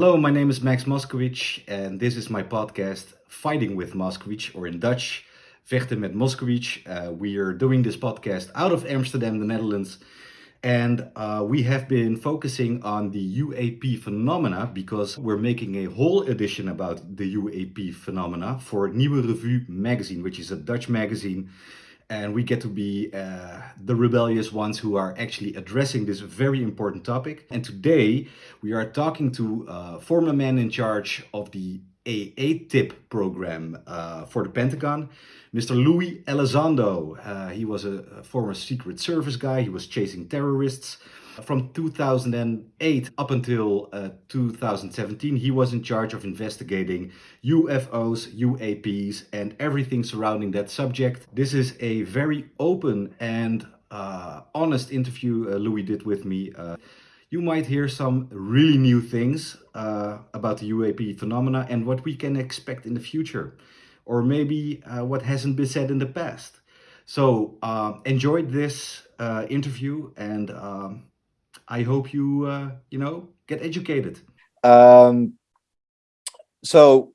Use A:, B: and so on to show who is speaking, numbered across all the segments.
A: Hello, my name is Max Moskowitz, and this is my podcast, Fighting with Moskowitz, or in Dutch, Vechten met Moskowitz. Uh, we are doing this podcast out of Amsterdam, the Netherlands, and uh, we have been focusing on the UAP phenomena because we're making a whole edition about the UAP phenomena for Nieuwe Revue magazine, which is a Dutch magazine and we get to be uh, the rebellious ones who are actually addressing this very important topic. And today we are talking to uh, former man in charge of the AATIP program uh, for the Pentagon, Mr. Luis Elizondo. Uh, he was a, a former Secret Service guy. He was chasing terrorists. From 2008 up until uh, 2017, he was in charge of investigating UFOs, UAPs, and everything surrounding that subject. This is a very open and uh, honest interview uh, Luis did with me. Uh, you might hear some really new things uh, about the UAP phenomena and what we can expect in the future, or maybe uh, what hasn't been said in the past. So enjoyed this interview and um, I hope you, uh, you know, get educated. Um,
B: so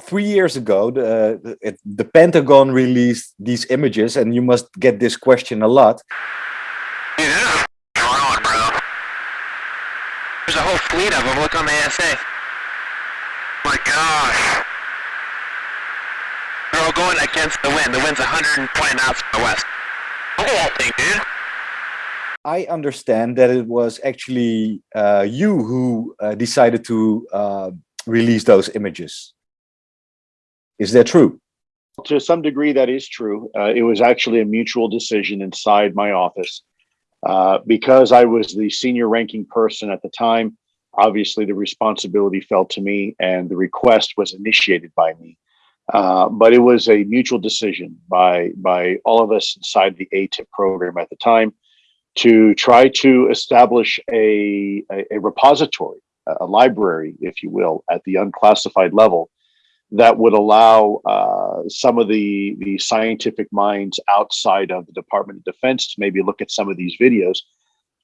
B: three years ago, the, the, the Pentagon released these images and you must get this question a lot.
C: Dude, drone, bro. There's a whole fleet of them. Look on the ASA. My gosh. They're all going against the wind. The wind's 120 knots to the west. Look at that thing, dude.
B: I understand that it was actually uh, you who uh, decided to uh, release those images. Is that true?
D: To some degree, that is true. Uh, it was actually a mutual decision inside my office. Uh, because I was the senior ranking person at the time, obviously the responsibility fell to me and the request was initiated by me. Uh, but it was a mutual decision by by all of us inside the ATIP program at the time to try to establish a, a, a repository, a library, if you will, at the unclassified level that would allow uh, some of the the scientific minds outside of the Department of Defense to maybe look at some of these videos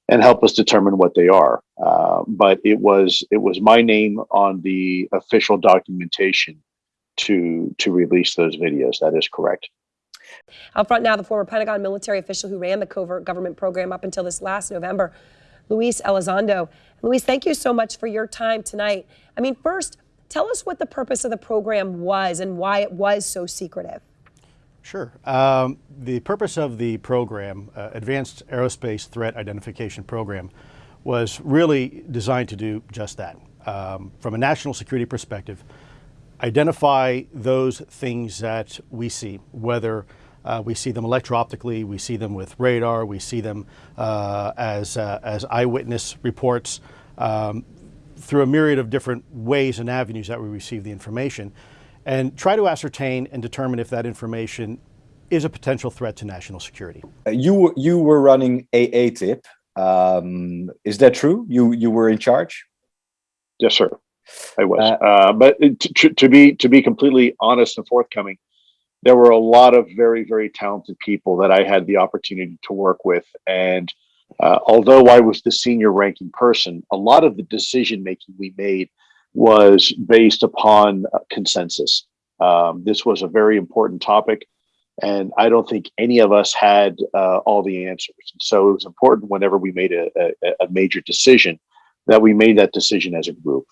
D: and help us determine what they are. Uh, but it was it was my name on the official documentation to to release those videos. That is correct.
E: Out front now, the former Pentagon military official who ran the covert government program up until this last November, Luis Elizondo. Luis, thank you so much for your time tonight. I mean, first, tell us what the purpose of the program was and why it was so secretive.
F: Sure. Um, the purpose of the program, uh, Advanced Aerospace Threat Identification Program, was really designed to do just that. Um, from a national security perspective, identify those things that we see, whether uh, we see them electro-optically, we see them with radar, we see them uh, as, uh, as eyewitness reports um, through a myriad of different ways and avenues that we receive the information and try to ascertain and determine if that information is a potential threat to national security.
B: Uh, you, you were running AATIP. Um, is that true? You, you were in charge?
D: Yes, sir. I was. Uh, uh, but to, to be to be completely honest and forthcoming, there were a lot of very, very talented people that I had the opportunity to work with. And uh, although I was the senior ranking person, a lot of the decision making we made was based upon consensus. Um, this was a very important topic, and I don't think any of us had uh, all the answers. So it was important whenever we made a, a, a major decision that we made that decision as a group.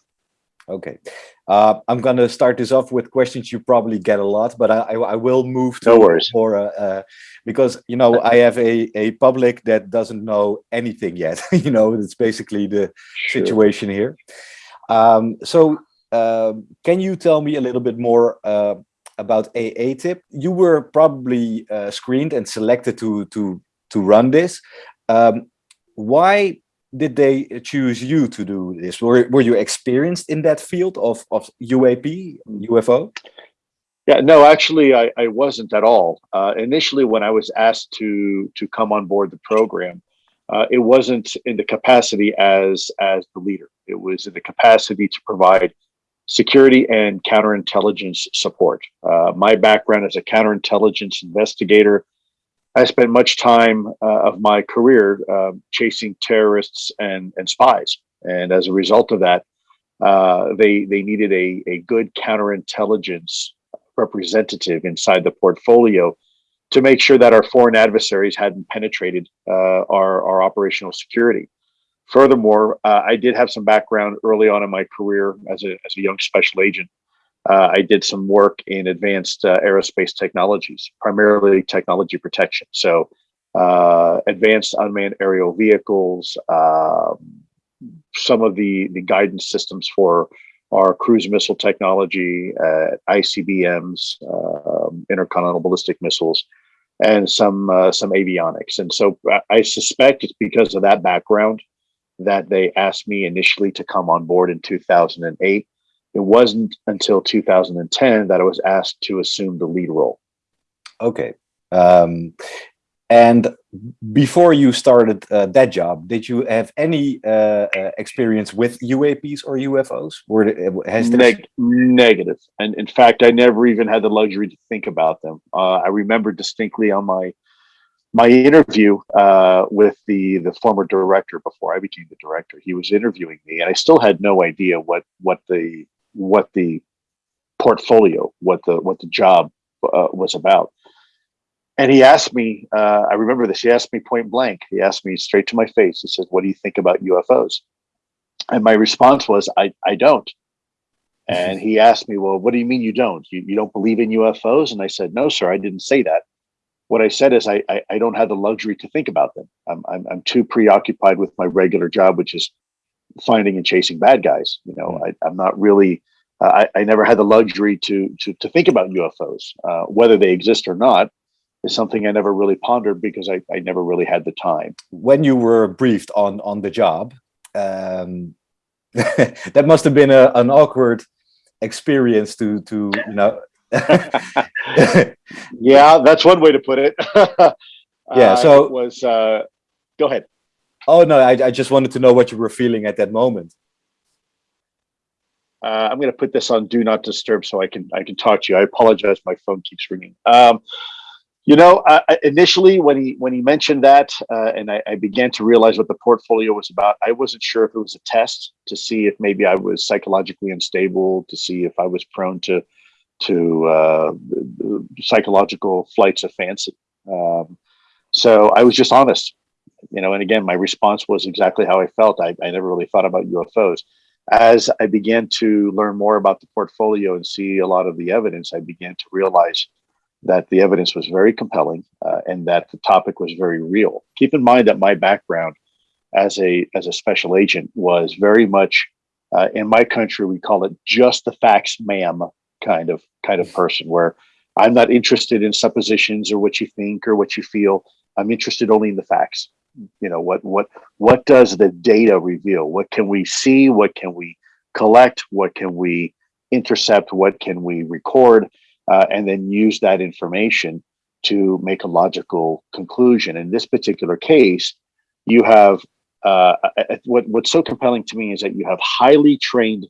B: Okay, uh, I'm going to start this off with questions you probably get a lot, but I, I will move to
D: no worries.
B: more uh, uh, because you know I have a a public that doesn't know anything yet. you know, it's basically the sure. situation here. Um, so, um, can you tell me a little bit more uh, about AATIP? You were probably uh, screened and selected to to to run this. Um, why did they choose you to do this? Were, were you experienced in that field of, of UAP, UFO?
D: Yeah, no, actually, I, I wasn't at all. Uh, initially, when I was asked to to come on board the program, uh, it wasn't in the capacity as as the leader. It was in the capacity to provide security and counterintelligence support. Uh, my background as a counterintelligence investigator I spent much time uh, of my career uh, chasing terrorists and, and spies. And as a result of that, uh, they they needed a a good counterintelligence representative inside the portfolio to make sure that our foreign adversaries hadn't penetrated uh, our our operational security. Furthermore, uh, I did have some background early on in my career as a as a young special agent. Uh, I did some work in advanced uh, aerospace technologies, primarily technology protection. So, uh, advanced unmanned aerial vehicles, um, some of the the guidance systems for our cruise missile technology, uh, ICBMs, um, intercontinental ballistic missiles, and some uh, some avionics. And so I suspect it's because of that background that they asked me initially to come on board in 2008. It wasn't until 2010 that I was asked to assume the lead role.
B: Okay. Um, and before you started uh, that job, did you have any uh, uh, experience with UAPs or UFOs? Were has
D: Neg negative, and in fact, I never even had the luxury to think about them. Uh, I remember distinctly on my my interview uh, with the the former director before I became the director. He was interviewing me, and I still had no idea what what the what the portfolio, what the what the job uh, was about and he asked me, uh, I remember this, he asked me point blank, he asked me straight to my face, he said, what do you think about UFOs? And my response was, I, I don't. And he asked me, well, what do you mean you don't? You, you don't believe in UFOs? And I said, no, sir, I didn't say that. What I said is I, I, I don't have the luxury to think about them. I'm, I'm, I'm too preoccupied with my regular job, which is finding and chasing bad guys. You know, I, I'm not really, uh, I, I never had the luxury to, to, to think about UFOs, uh, whether they exist or not is something I never really pondered because I, I never really had the time.
B: When you were briefed on on the job, um, that must have been a, an awkward experience to to you know.
D: yeah, that's one way to put it.
B: yeah, so
D: uh, it was. Uh, go ahead.
B: Oh no, I, I just wanted to know what you were feeling at that moment.
D: Uh, I'm going to put this on do not disturb so I can I can talk to you. I apologize, my phone keeps ringing. Um, you know, uh, initially when he when he mentioned that, uh, and I, I, began to realize what the portfolio was about, I wasn't sure if it was a test to see if maybe I was psychologically unstable, to see if I was prone to to uh, psychological flights of fancy. Um, so I was just honest, you know. And again, my response was exactly how I felt. I, I never really thought about UFOs. As I began to learn more about the portfolio and see a lot of the evidence, I began to realize that the evidence was very compelling uh, and that the topic was very real. Keep in mind that my background as a as a special agent was very much uh, in my country we call it just the facts ma'am kind of kind of person where I'm not interested in suppositions or what you think or what you feel. I'm interested only in the facts. You know what what what does the data reveal? What can we see? What can we collect? What can we intercept? What can we record? uh, and then use that information to make a logical conclusion. In this particular case, you have uh, what, what's so compelling to me is that you have highly trained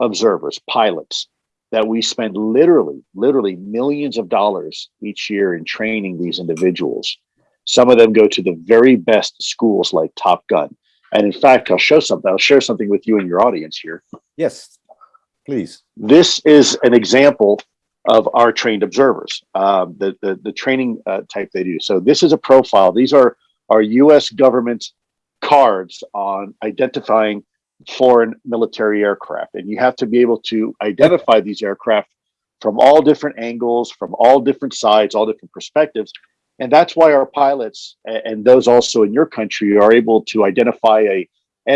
D: observers, pilots, that we spend literally, literally millions of dollars each year in training these individuals. Some of them go to the very best schools like Top Gun. And in fact, I'll show something, I'll share something with you and your audience here.
B: Yes, please.
D: This is an example of our trained observers, um, the, the, the training uh, type they do. So this is a profile. These are our U.S. government cards on identifying foreign military aircraft, and you have to be able to identify these aircraft from all different angles, from all different sides, all different perspectives. And that's why our pilots and those also in your country are able to identify a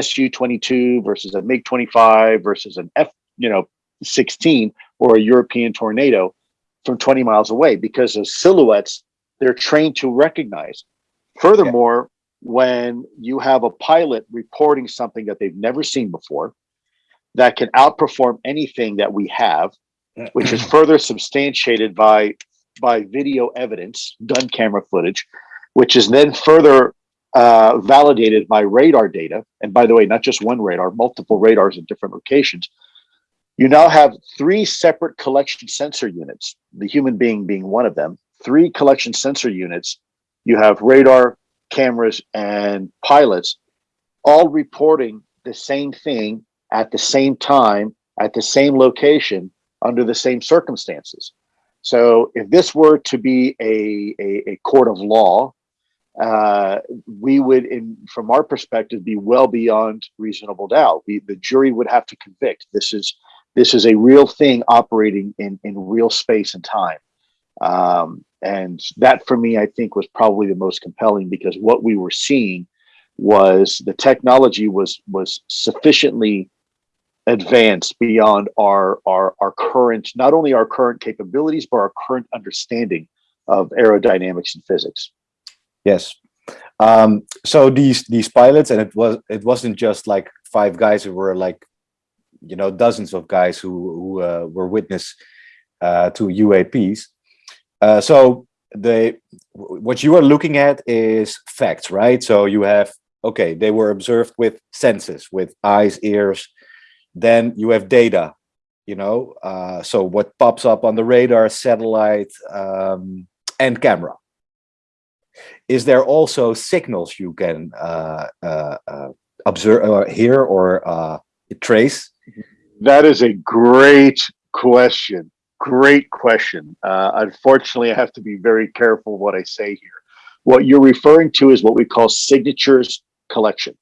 D: Su-22 versus a MiG-25 versus an F, you know, 16 or a European tornado from 20 miles away because of silhouettes they're trained to recognize. Furthermore, when you have a pilot reporting something that they've never seen before, that can outperform anything that we have, which is further substantiated by by video evidence, gun camera footage, which is then further uh, validated by radar data. And by the way, not just one radar, multiple radars in different locations you now have three separate collection sensor units, the human being being one of them, three collection sensor units. You have radar, cameras, and pilots all reporting the same thing at the same time, at the same location, under the same circumstances. So if this were to be a, a, a court of law, uh, we would, in from our perspective, be well beyond reasonable doubt. We, the jury would have to convict. This is this is a real thing operating in in real space and time. Um, and that for me, I think was probably the most compelling because what we were seeing was the technology was was sufficiently advanced beyond our our our current not only our current capabilities but our current understanding of aerodynamics and physics.
B: Yes. Um, so these these pilots, and it was it wasn't just like five guys who were like, you know, dozens of guys who who uh, were witness uh, to UAPs. Uh, so they what you are looking at is facts, right? So you have okay, they were observed with senses, with eyes, ears. Then you have data, you know. Uh, so what pops up on the radar, satellite, um, and camera is there also signals you can uh, uh, uh, observe or hear or uh, trace?
D: That is a great question. Great question. Uh, unfortunately, I have to be very careful what I say here. What you're referring to is what we call signatures collection.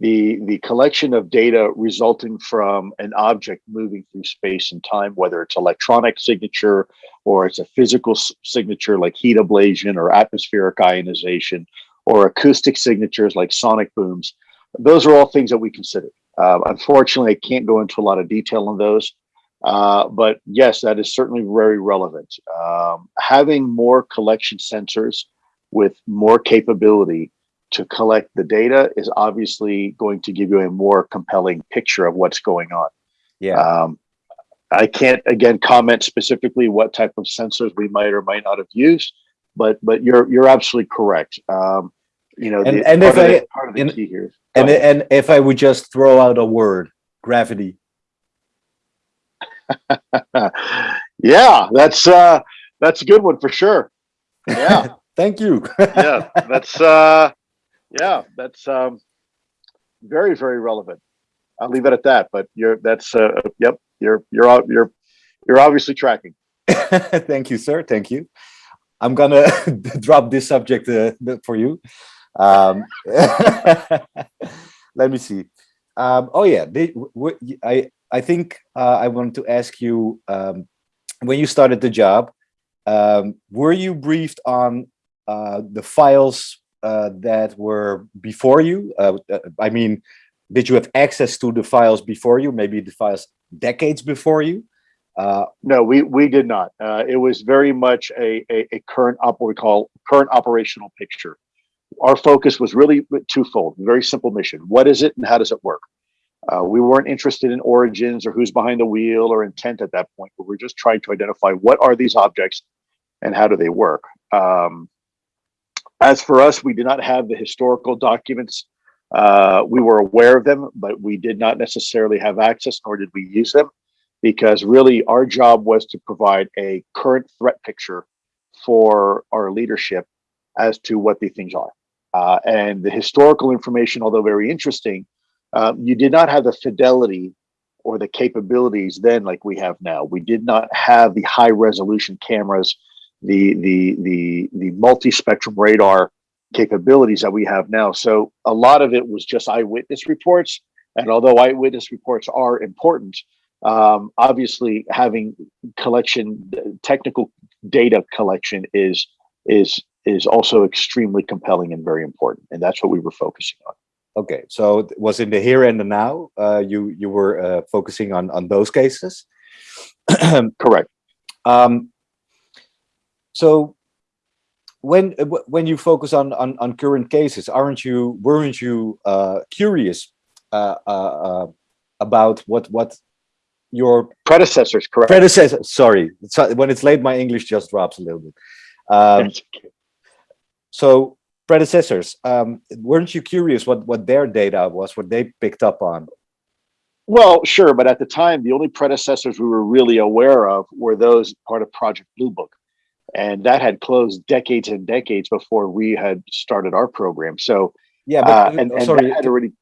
D: The, the collection of data resulting from an object moving through space and time, whether it's electronic signature or it's a physical signature like heat ablation or atmospheric ionization or acoustic signatures like sonic booms. Those are all things that we consider. Uh, unfortunately, I can't go into a lot of detail on those. Uh, but yes, that is certainly very relevant. Um, having more collection sensors with more capability to collect the data is obviously going to give you a more compelling picture of what's going on.
B: Yeah.
D: Um, I can't again comment specifically what type of sensors we might or might not have used, but but you're you're absolutely correct. Um, you know,
B: And-
D: the,
B: and
D: part
B: if
D: of
B: I-
D: the, part of the
B: and-
D: key here. is-
B: and and if I would just throw out a word, gravity.
D: yeah, that's uh, that's a good one for sure. Yeah,
B: Thank you.
D: yeah, that's uh, yeah, that's um, very very relevant. I'll leave it at that. But you're that's uh, yep, you're you're you're you're obviously tracking.
B: Thank you, sir. Thank you. I'm gonna drop this subject uh, for you. Um, let me see. Um, oh yeah, they, I I think uh, I want to ask you um, when you started the job, um, were you briefed on uh, the files uh, that were before you? Uh, uh, I mean, did you have access to the files before you? Maybe the files decades before you? Uh,
D: No, we we did not. Uh, it was very much a, a, a current op what we call current operational picture. Our focus was really twofold. Very simple mission. What is it and how does it work? Uh, we weren't interested in origins or who's behind the wheel or intent at that point. But we're just trying to identify what are these objects and how do they work. Um, as for us, we did not have the historical documents. Uh, we were aware of them, but we did not necessarily have access, nor did we use them because really our job was to provide a current threat picture for our leadership as to what these things are. Uh, and the historical information, although very interesting, um, you did not have the fidelity or the capabilities then like we have now. We did not have the high resolution cameras, the the the the multi-spectrum radar capabilities that we have now. So a lot of it was just eyewitness reports. And although eyewitness reports are important, um, obviously having collection technical data collection is is is also extremely compelling and very important and that's what we were focusing on
B: Okay, so it was in the here and the now. Uh, you you were uh, focusing on on those cases.
D: correct
B: um, so when uh, when you focus on, on on current cases, aren't you weren't you uh, curious uh, uh, uh, about what what your
D: predecessors correct
B: predecessor? Sorry, so when it's late, my English just drops a little bit. Um, so predecessors, um, weren't you curious what what their data was, what they picked up on?
D: well sure but at the time the only predecessors we were really aware of were those part of project blue book and that had closed decades and decades before we had started our program so
B: Yeah,
D: uh,
B: but
D: and,
B: uh,
D: and
B: sorry,
D: that had already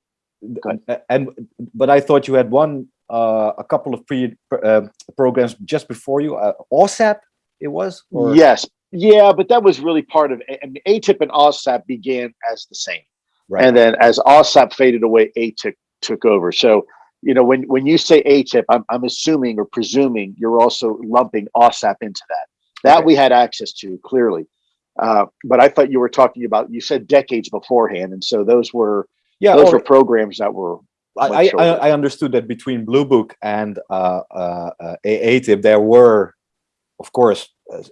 B: Uh, and but I thought you had one uh, a couple of pre uh, programs just before you. Uh, OSAP, it was. Or?
D: Yes, yeah, but that was really part of. I mean, ATIP and OSAP began as the same,
B: Right.
D: and then as OSAP faded away, ATIP took over. So you know, when when you say ATIP, I'm I'm assuming or presuming you're also lumping OSAP into that. That
B: Okay.
D: we had access to clearly. Uh, but I thought you were talking about. You said decades beforehand, and so those were
B: yeah,
D: those were programs that were.
B: I, I, I understood that between Blue Book and uh, uh, AATIP, there were, of course, uh,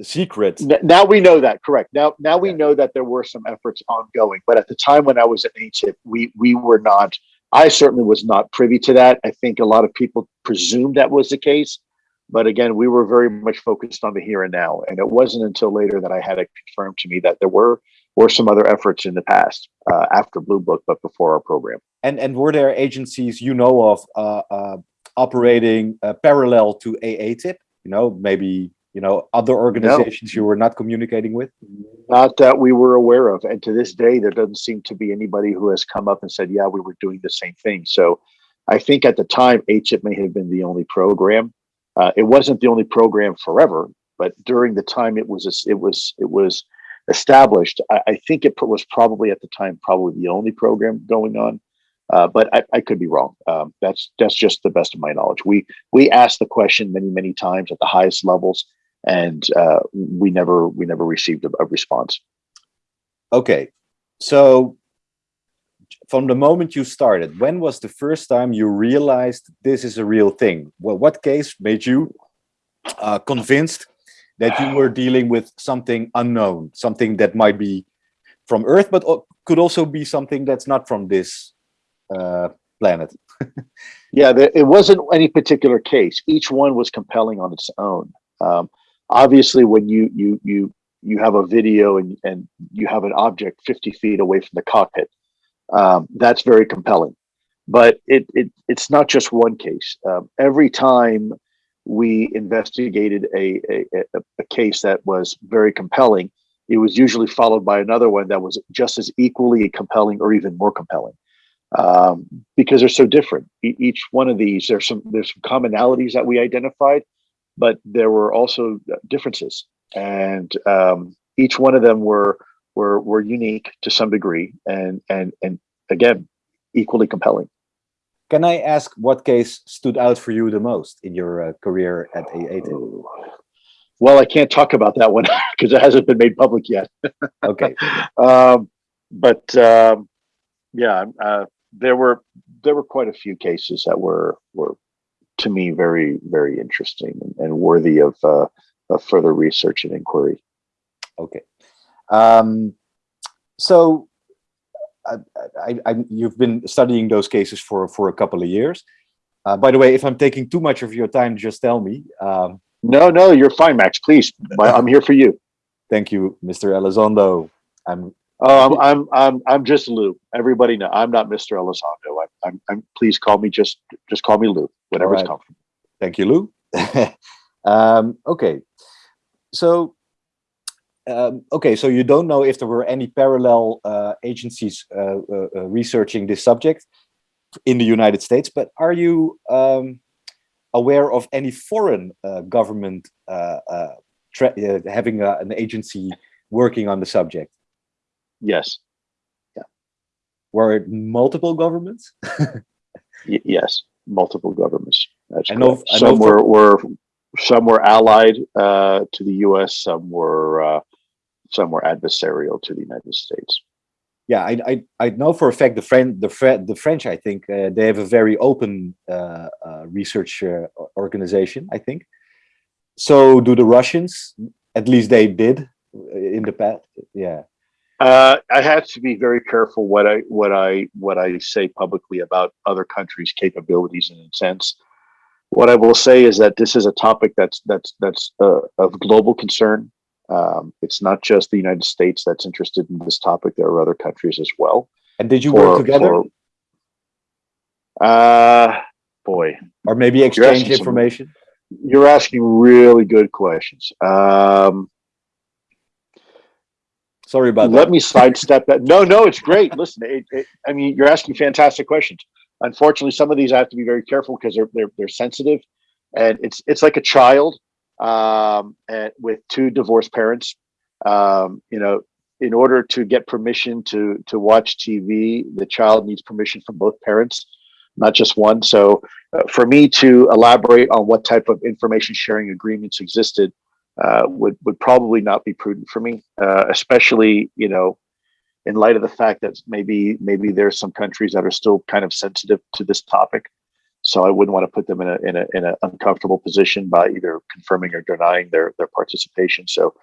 B: secret.
D: N- Now we know that, correct. Now, now we
B: Yeah.
D: know that there were some efforts ongoing, but at the time when I was at ATIP, we, we were not, I certainly was not privy to that. I think a lot of people presumed that was the case. But again, we were very much focused on the here and now. And it wasn't until later that I had it confirmed to me that there were, were some other efforts in the past, uh, after Blue Book, but before our program.
B: And and were there agencies you know of uh, uh, operating uh, parallel to AATIP? You know, maybe you know other organizations you were not communicating with.
D: Not that we were aware of. And to this day, there doesn't seem to be anybody who has come up and said, yeah, we were doing the same thing. So I think at the time, AATIP may have been the only program. Uh, it wasn't the only program forever, but during the time it was, it was, it was established. I, I think it was probably at the time, probably the only program going on. Uh, but I, I could be wrong. Um, that's that's just the best of my knowledge. We we asked the question many many times at the highest levels, and uh, we never we never received a, a response.
B: Okay, so from the moment you started, when was the first time you realized this is a real thing? Well, what case made you uh, convinced that you were dealing with something unknown, something that might be from Earth, but could also be something that's not from this uh, planet?
D: Yeah, there, it wasn't any particular case. Each one was compelling on its own. Um, obviously, when you you you you have a video and and you have an object 50 feet away from the cockpit, um, that's very compelling. But it it it's not just one case. Um, every time we investigated a, a a case that was very compelling, it was usually followed by another one that was just as equally compelling or even more compelling um, because they're so different. E- each one of these, there's some there's some commonalities that we identified, but there were also differences, and um, each one of them were were were unique to some degree, and and and again, equally compelling.
B: Can I ask what case stood out for you the most in your uh, career at AATIP?
D: Well, I can't talk about that one because it hasn't been made public yet.
B: Okay,
D: um, but um, yeah, uh, there were there were quite a few cases that were were to me very very interesting and, and worthy of uh, of further research and inquiry.
B: okay. Um, so I, I, I, you've been studying those cases for for a couple of years. Uh, by the way, if I'm taking too much of your time, just tell me. Um,
D: No, no, you're fine, Max. Please, I'm here for you.
B: thank you, Mr. Elizondo. I'm
D: Oh, I'm I'm I'm I'm just Lue. Everybody know I'm not Mr. Elizondo. I'm, I'm I'm please call me just just call me Lue. Whatever's
B: right.
D: comfortable.
B: Thank you, Lue. um, okay, so um, okay, so you don't know if there were any parallel uh, agencies uh, uh, uh, researching this subject in the United States, but are you um, aware of any foreign uh, government uh, uh, uh, having a, an agency working on the subject?
D: Yes,
B: Were it multiple governments?
D: yes, multiple governments. That's
B: I know-
D: correct.
B: I know
D: some were were some were allied uh, to the U.S. Some were uh, some were adversarial to the United States.
B: yeah, I, I I know for a fact the French the Fre the French I think uh, they have a very open uh, uh, research uh, organization. I think. So do the Russians? At least they did uh, in the past. Yeah.
D: Uh, I have to be very careful what I what I what I say publicly about other countries' capabilities and intents. What I will say is that this is a topic that's that's that's uh, of global concern. Um, it's not just the United States that's interested in this topic. There are other countries as well.
B: And did you
D: For-
B: work together,
D: for- uh boy,
B: or maybe exchange
D: some-
B: information?
D: you're asking really good questions. Um,
B: Sorry about
D: let
B: that.
D: Let me sidestep that. No, no, it's great. Listen, it, it, I mean, you're asking fantastic questions. Unfortunately, some of these I have to be very careful because they're they're they're sensitive, and it's it's like a child um, and with two divorced parents. Um, you know, in order to get permission to to watch TV, the child needs permission from both parents, not just one. So, uh, for me to elaborate on what type of information sharing agreements existed uh, would would probably not be prudent for me, uh, especially you know, in light of the fact that maybe maybe there's some countries that are still kind of sensitive to this topic. So I wouldn't want to put them in a in a in an uncomfortable position by either confirming or denying their their participation. So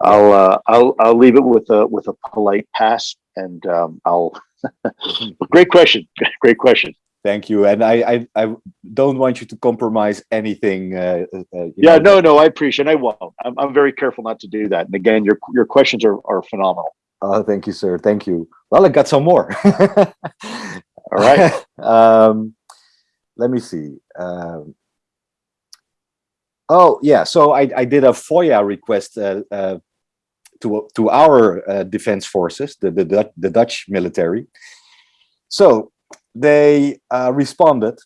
D: I'll uh, I'll I'll leave it with a with a polite pass, and um, I'll. great question. Great question.
B: Thank you. And I, I, I don't want you to compromise anything. Uh, uh, you
D: Yeah,
B: know.
D: no, no, I appreciate. It. I won't. I'm, I'm very careful not to do that. And again, your your questions are are phenomenal.
B: Oh, thank you, sir. Thank you. Well, I got some more.
D: All right.
B: um, let me see. Um, oh, yeah. So I, I did a FOIA request uh, uh, to to our uh, defense forces, the, the the Dutch military. So they uh, responded,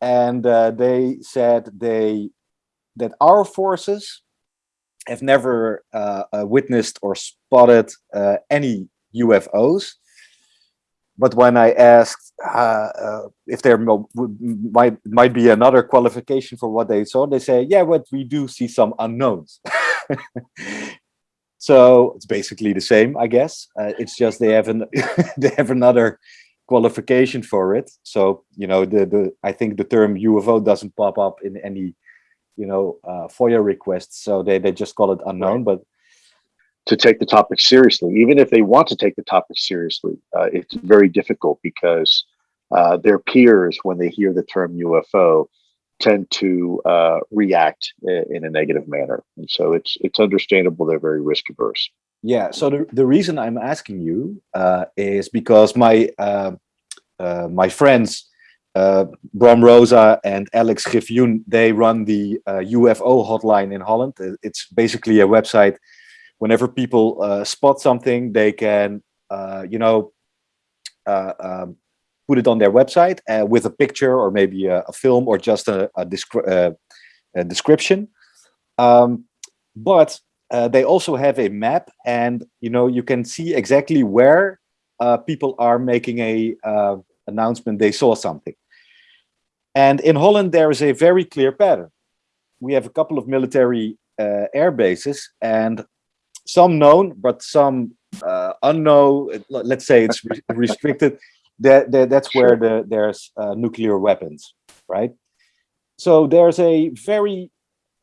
B: and uh, they said they that our forces have never uh, witnessed or spotted any UFOs. But when I asked uh, uh, if there might might be another qualification for what they saw, they say, "Yeah, but we do see some unknowns." so it's basically the same, I guess. Uh, it's just they have an they have another qualification for it. So you know, the the I think the term UFO doesn't pop up in any you know uh, FOIA requests, so they they just call it unknown. But
D: to take the topic seriously. Even if they want to take the topic seriously, uh, it's very difficult because uh, their peers, when they hear the term UFO, tend to uh, react in a negative manner, and so it's it's understandable they're very risk averse.
B: Yeah, so the, the reason I'm asking you uh, is because my uh, uh, my friends Bram Rosa and Alex Griffioen, they run the UFO hotline in Holland. It's basically a website. Whenever people uh, spot something, they can, uh, you know, uh, um, put it on their website uh, with a picture or maybe a, a film or just a, a, descri- uh, a description. Um, but uh, they also have a map and you know you can see exactly where people are making a announcement they saw something and in holland there is a very clear pattern we have a couple of military uh, air bases and some known but some uh, unknown let's say it's re- restricted that, that that's where the there's uh, nuclear weapons right so there's a very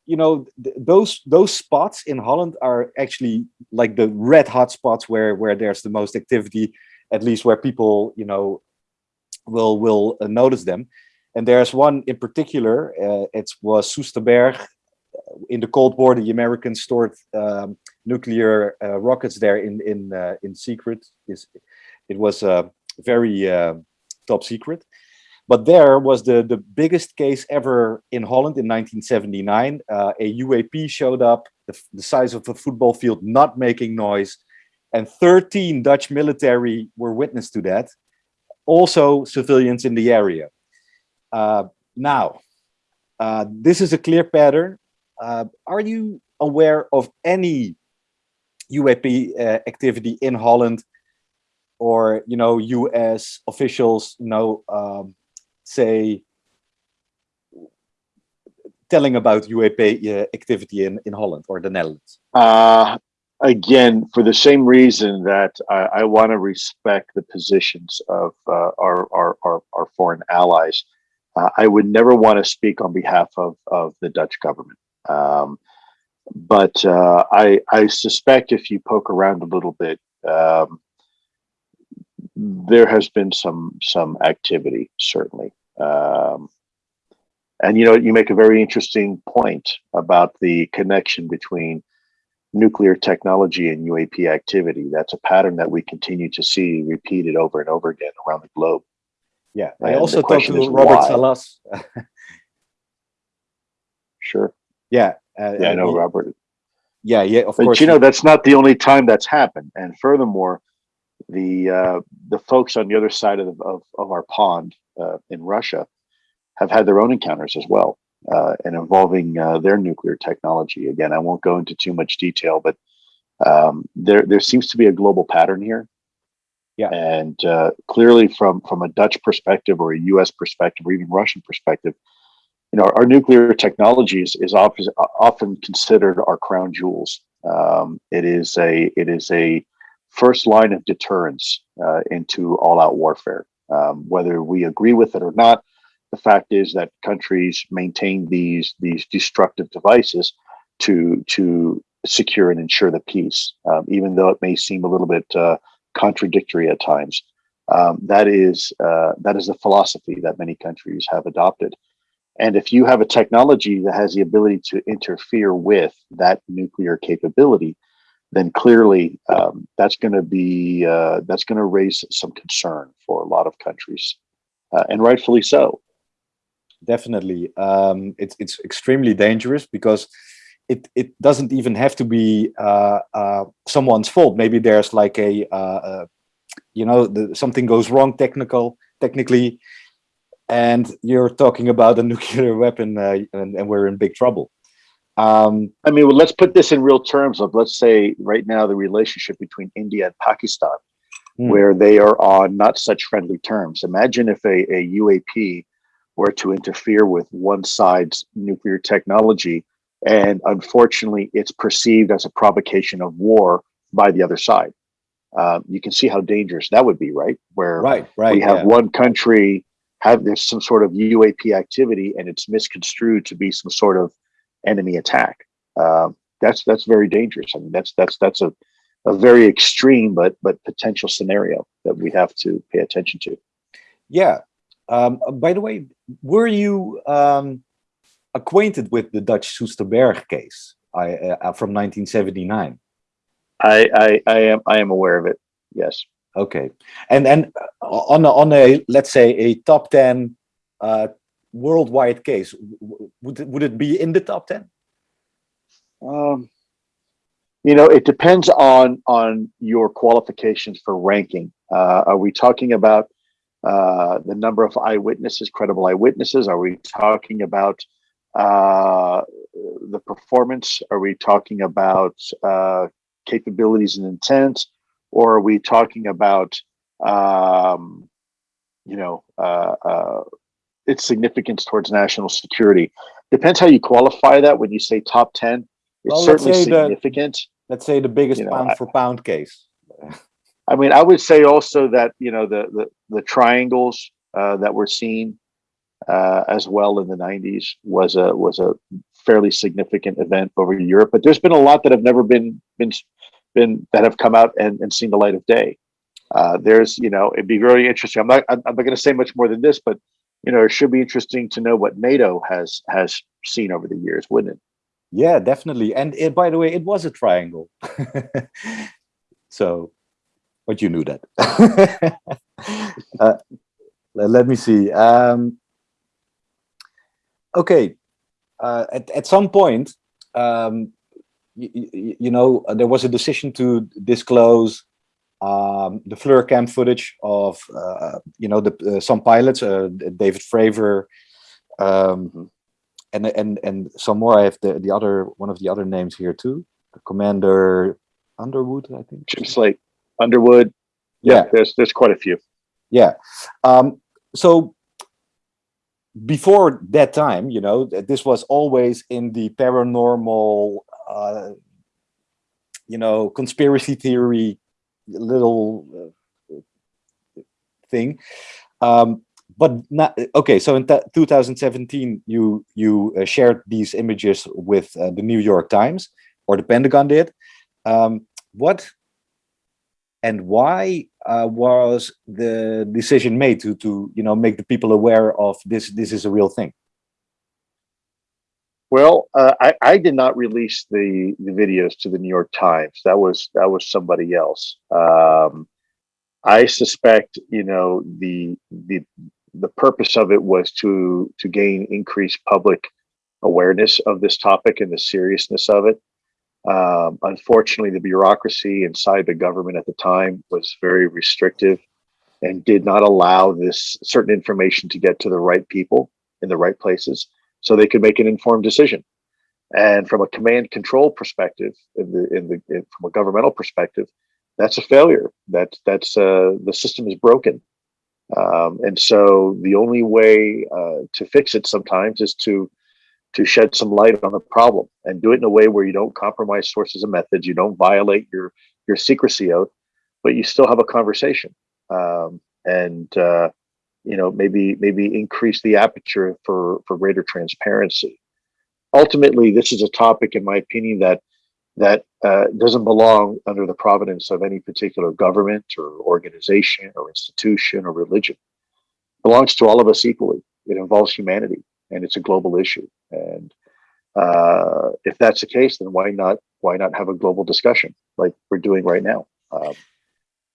B: you know th- those those spots in Holland are actually like the red hot spots where where there's the most activity, at least where people you know will will uh, notice them. And there's one in particular. Uh, it was Soesterberg. In the Cold War, the Americans stored um, nuclear uh, rockets there in in uh, in secret. It was uh, very uh, top secret. But there was the, the biggest case ever in Holland in 1979. Uh, a UAP showed up, the, the size of a football field, not making noise. And 13 Dutch military were witness to that. Also, civilians in the area. Uh, now, uh, this is a clear pattern. Uh, are you aware of any UAP uh, activity in Holland or you know US officials you know um, say telling about UAP uh, activity in, in Holland or the Netherlands?
D: Uh, again, for the same reason that I, I want to respect the positions of uh, our, our, our, our foreign allies, uh, I would never want to speak on behalf of, of the Dutch government. Um, but uh, I, I suspect if you poke around a little bit, um, there has been some some activity certainly. Um, and you know, you make a very interesting point about the connection between nuclear technology and UAP activity. That's a pattern that we continue to see repeated over and over again around the globe.
B: Yeah, I
D: And
B: also talked to Robert
D: why?
B: Salas.
D: Sure.
B: Yeah, uh,
D: Yeah, I
B: uh,
D: know,
B: he-
D: Robert.
B: yeah, yeah, of
D: but
B: course.
D: you know that's not the only time that's happened. And furthermore, the uh, the folks on the other side of the, of, of our pond uh, in Russia have had their own encounters as well, uh, and involving uh, their nuclear technology. Again, I won't go into too much detail, but um, there there seems to be a global pattern here.
B: Yeah.
D: And uh, clearly, from from a Dutch perspective or a U.S. perspective or even Russian perspective, you know, our nuclear technologies is, often often considered our crown jewels. Um, it is a it is a first line of deterrence uh, into all-out warfare. Um, whether we agree with it or not, the fact is that countries maintain these these destructive devices to to secure and ensure the peace, um, even though it may seem a little bit uh, contradictory at times. Um, that is uh, that is the philosophy that many countries have adopted. And if you have a technology that has the ability to interfere with that nuclear capability, then clearly um, that's going to be uh, that's going to raise some concern for a lot of countries, uh, and rightfully so.
B: Definitely, um, it's it's extremely dangerous because it it doesn't even have to be uh, uh, someone's fault. Maybe there's like a uh, uh, you know the, something goes wrong technical technically and you're talking about a nuclear weapon uh, and, and, we're in big trouble um,
D: i mean well, let's put this in real terms of let's say right now the relationship between india and pakistan hmm. where they are on not such friendly terms imagine if a, a uap were to interfere with one side's nuclear technology and unfortunately it's perceived as a provocation of war by the other side um, you can see how dangerous that would be right where
B: right, right,
D: we have
B: yeah.
D: one country have there's some sort of UAP activity and it's misconstrued to be some sort of enemy attack. Um, that's that's very dangerous. I mean, that's that's that's a a very extreme but but potential scenario that we have to pay attention to.
B: Yeah. Um, by the way, were you um, acquainted with the Dutch Soesterberg case I, uh, from 1979?
D: I, I I am I am aware of it. Yes.
B: Okay, and and uh, on a, on a let's say a top ten uh, worldwide case, would it, would it be in the top ten?
D: Um, you know, it depends on on your qualifications for ranking. Uh, are we talking about uh, the number of eyewitnesses, credible eyewitnesses? Are we talking about uh, the performance? Are we talking about uh, capabilities and intent? Or are we talking about um, you know uh, uh, its significance towards national security? Depends how you qualify that. When you say top 10 it's well, certainly significant.
B: the, let's say the biggest you know, pound for pound case.
D: I mean i would say also that you know the the, the triangles uh, that were seen uh, as well in the 90s was a was a fairly significant event over Europe but there's been a lot that have never been been been that have come out and, and seen the light of day. Uh, there's, you know, it'd be very interesting. I'm not, I'm not going to say much more than this, but you know, it should be interesting to know what NATO has has seen over the years, wouldn't it?
B: Yeah, definitely. And it, by the way, it was a triangle. so, but you knew that. uh, let me see. Um, okay, uh, at at some point, um, you, you, know, uh, there was a decision to disclose um, the FLIR cam footage of, uh, you know, the uh, some pilots, uh, David Fravor, um, and and and some more. I have the the other one of the other names here too, Commander Underwood, I think.
D: Jim Slaight, Underwood. Yeah, yeah, there's there's quite a few.
B: Yeah, um, so before that time, you know, this was always in the paranormal uh, you know, conspiracy theory little uh, thing. Um, but not okay. So in 2017, you you uh, shared these images with uh, the New York Times, or the Pentagon did. Um, what and why uh, was the decision made to to you know make the people aware of this? This is a real thing.
D: Well, uh, I, I did not release the, the videos to the New York Times. That was that was somebody else. Um, I suspect, you know, the the the purpose of it was to to gain increased public awareness of this topic and the seriousness of it. Um, unfortunately, the bureaucracy inside the government at the time was very restrictive and did not allow this certain information to get to the right people in the right places so they could make an informed decision. And from a command control perspective, in the, in the in, from a governmental perspective, that's a failure. That that's uh, the system is broken, um, and so the only way uh, to fix it sometimes is to to shed some light on the problem and do it in a way where you don't compromise sources and methods, you don't violate your your secrecy oath, but you still have a conversation, um, and uh, you know maybe maybe increase the aperture for for greater transparency. Ultimately, this is a topic, in my opinion, that that uh, doesn't belong under the providence of any particular government or organization or institution or religion. It belongs to all of us equally. It involves humanity and it's a global issue. And uh, if that's the case, then why not why not have a global discussion like we're doing right now? Um,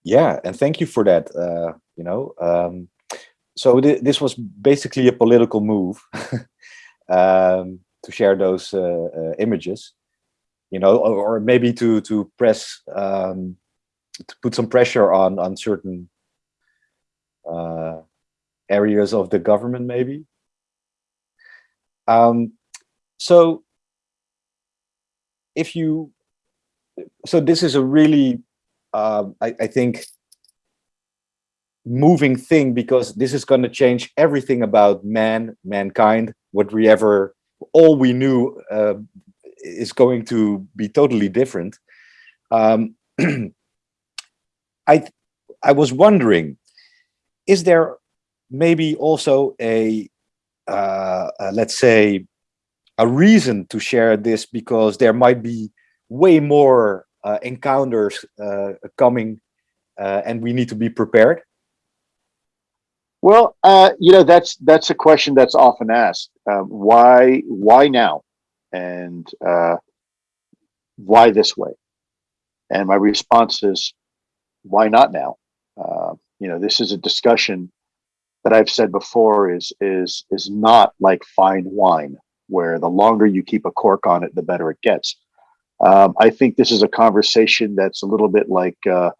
B: yeah, and thank you for that. Uh, you know, um, so th this was basically a political move um, to share those uh, uh, images. You know, or, or, maybe to to press um, to put some pressure on on certain uh, areas of the government, maybe. Um, so if you, so this is a really, uh, I, I think, moving thing because this is going to change everything about man, mankind, what we ever, all we knew uh, is going to be totally different. Um, I, I was wondering, is there maybe also a uh, uh, let's say, a reason to share this because there might be way more uh, encounters uh, coming uh, and we need to be prepared?
D: Well, uh, you know, that's that's a question that's often asked. Um, why why now? And why this way? And my response is, why not now? you know, this is a discussion that I've said before is is is not like fine wine, where the longer you keep a cork on it, the better it gets. Um, I think this is a conversation that's a little bit like uh,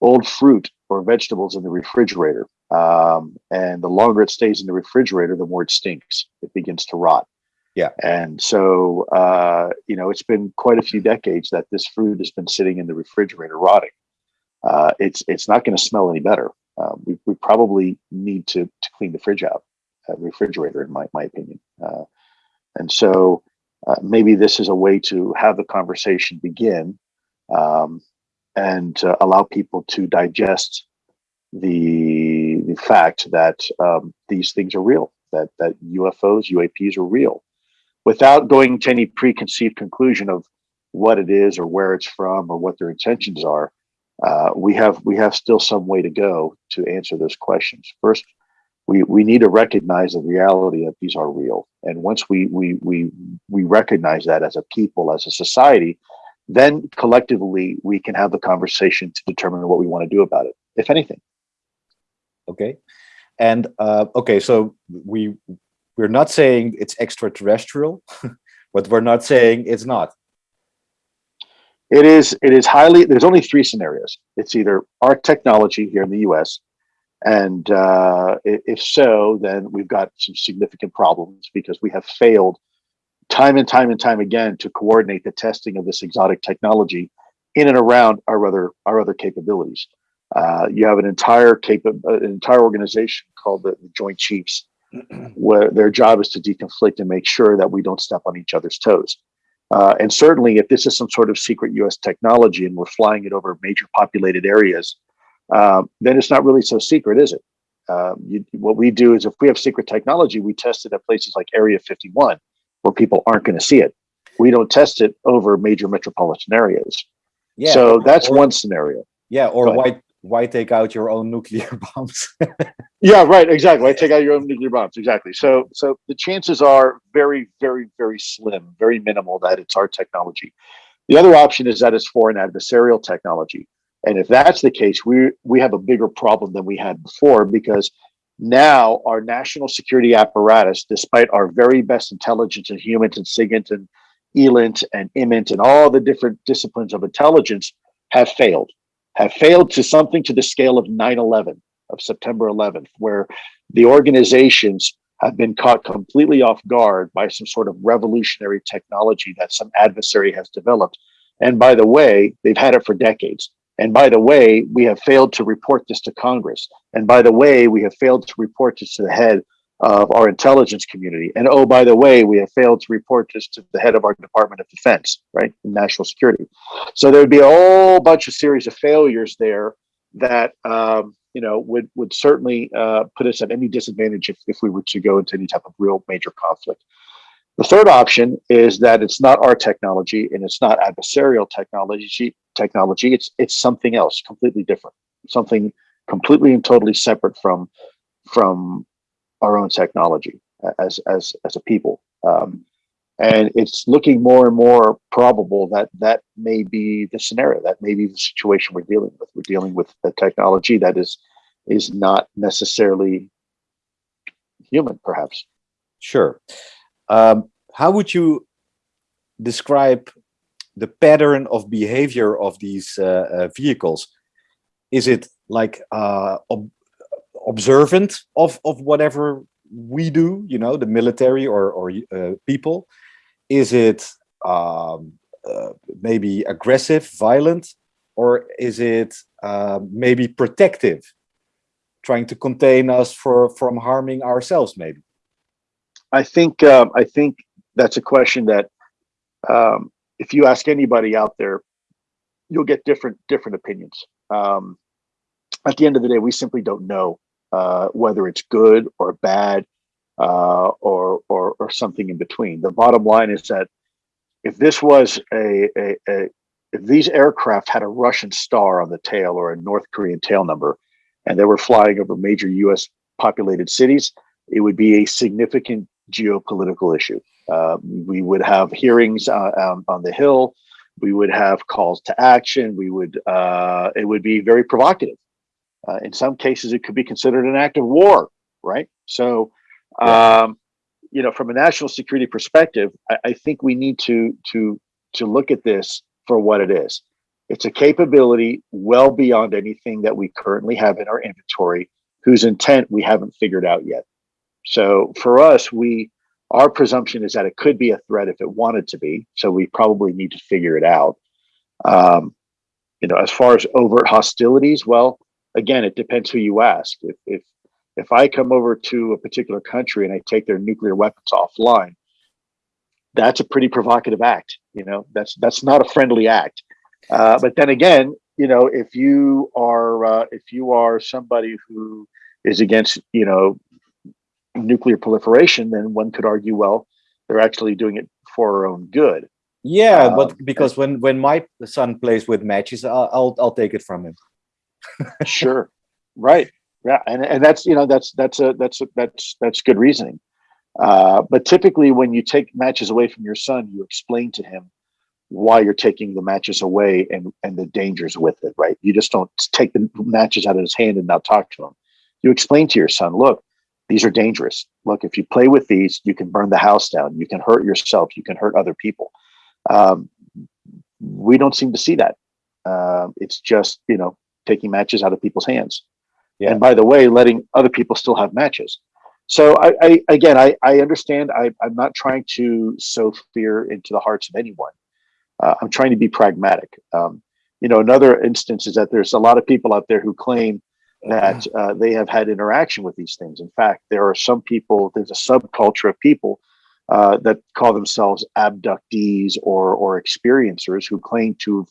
D: old fruit or vegetables in the refrigerator. Um, and the longer it stays in the refrigerator, the more it stinks. It begins to rot.
B: Yeah.
D: And so, uh, you know, it's been quite a few decades that this fruit has been sitting in the refrigerator rotting. Uh, it's it's not going to smell any better um, we, we probably need to, to clean the fridge out, uh, refrigerator, in my, my opinion. Uh, and so uh, maybe this is a way to have the conversation begin um, and allow people to digest the fact that um, these things are real, that, that UFOs, UAPs are real, without going to any preconceived conclusion of what it is or where it's from or what their intentions are uh, we have we have still some way to go to answer those questions. First, we we need to recognize the reality that these are real, and once we we we we recognize that as a people, as a society, then collectively we can have the conversation to determine what we want to do about it, if anything.
B: Okay, and uh, okay, so we we're not saying it's extraterrestrial, but we're not saying it's not.
D: It is it is highly. There's only three scenarios. It's either our technology here in the U.S. And uh, if so, then we've got some significant problems because we have failed time and time and time again to coordinate the testing of this exotic technology in and around our other our other capabilities. Uh, you have an entire cap an entire organization called the, the Joint Chiefs, where their job is to deconflict and make sure that we don't step on each other's toes. Uh, and certainly, if this is some sort of secret U.S. technology and we're flying it over major populated areas, uh, then it's not really so secret, is it? Um, you, what we do is if we have secret technology, we test it at places like Area 51, where people aren't going to see it. We don't test it over major metropolitan areas. Yeah, so that's or, one scenario.
B: Yeah, or why why take out your own nuclear bombs?
D: yeah, right. Exactly. Why take out your own nuclear bombs? Exactly. So, so the chances are very, very, very slim, very minimal that it's our technology. The other option is that it's foreign adversarial technology, and if that's the case, we we have a bigger problem than we had before because now our national security apparatus, despite our very best intelligence and HUMINT and SIGINT and ELINT and IMINT and all the different disciplines of intelligence have failed, have failed to something to the scale of 9 11, of September 11th, where the organizations have been caught completely off guard by some sort of revolutionary technology that some adversary has developed. And by the way, they've had it for decades. And by the way, we have failed to report this to Congress. And by the way, we have failed to report this to the head of our intelligence community. And oh, by the way, we have failed to report this to the head of our Department of Defense, right? National security. So there would be a whole bunch of series of failures there that um, you know would would certainly uh, put us at any disadvantage if, if we were to go into any type of real major conflict. The third option is that it's not our technology and it's not adversarial technology. Technology, it's it's something else, completely different, something completely and totally separate from from our own technology as as as a people. Um, and it's looking more and more probable that that may be the scenario, that may be the situation we're dealing with. We're dealing with a technology that is is not necessarily human, perhaps.
B: Sure. Um, how would you describe the pattern of behavior of these uh, uh, vehicles? Is it like uh, observant of, of whatever we do, you know, the military or, or uh, people? Is it um, uh, maybe aggressive, violent, or is it uh, maybe protective, trying to contain us for from harming ourselves, maybe?
D: I think um, I think that's a question that um, if you ask anybody out there, you'll get different different opinions. Um, at the end of the day, we simply don't know uh, whether it's good or bad uh, or, or, or something in between. The bottom line is that if this was a, a, a if these aircraft had a Russian star on the tail or a North Korean tail number, and they were flying over major U.S. populated cities, it would be a significant geopolitical issue. Uh, we would have hearings uh, um, on the Hill. We would have calls to action. We would. Uh, it would be very provocative. Uh, in some cases, it could be considered an act of war. Right. So. Um, you know, from a national security perspective, I, I think we need to to to look at this for what it is. It's a capability well beyond anything that we currently have in our inventory, whose intent we haven't figured out yet. So for us, we our presumption is that it could be a threat if it wanted to be. So we probably need to figure it out. Um, you know, as far as overt hostilities, well, again, it depends who you ask. If if if I come over to a particular country and I take their nuclear weapons offline, that's a pretty provocative act. You know, that's that's not a friendly act. Uh, but then again, you know, if you are uh, if you are somebody who is against, you know, nuclear proliferation, then one could argue, well, they're actually doing it for our own good.
B: Yeah, um, but because when when my son plays with matches, I'll I'll, I'll take it from him.
D: Sure, right. Yeah. And, and that's you know that's that's a that's a, that's that's good reasoning. Uh, but typically when you take matches away from your son you explain to him why you're taking the matches away and and the dangers with it right? You just don't take the matches out of his hand and not talk to him. You explain to your son look these are dangerous. Look if you play with these you can burn the house down. You can hurt yourself. You can hurt other people. Um, we don't seem to see that. Uh, it's just you know taking matches out of people's hands yeah. and by the way, letting other people still have matches. So I, I again, I, I understand. I, I'm not trying to sow fear into the hearts of anyone. Uh, I'm trying to be pragmatic. Um, you know, another instance is that there's a lot of people out there who claim that uh, they have had interaction with these things. In fact, there are some people. There's a subculture of people uh, that call themselves abductees or or experiencers who claim to have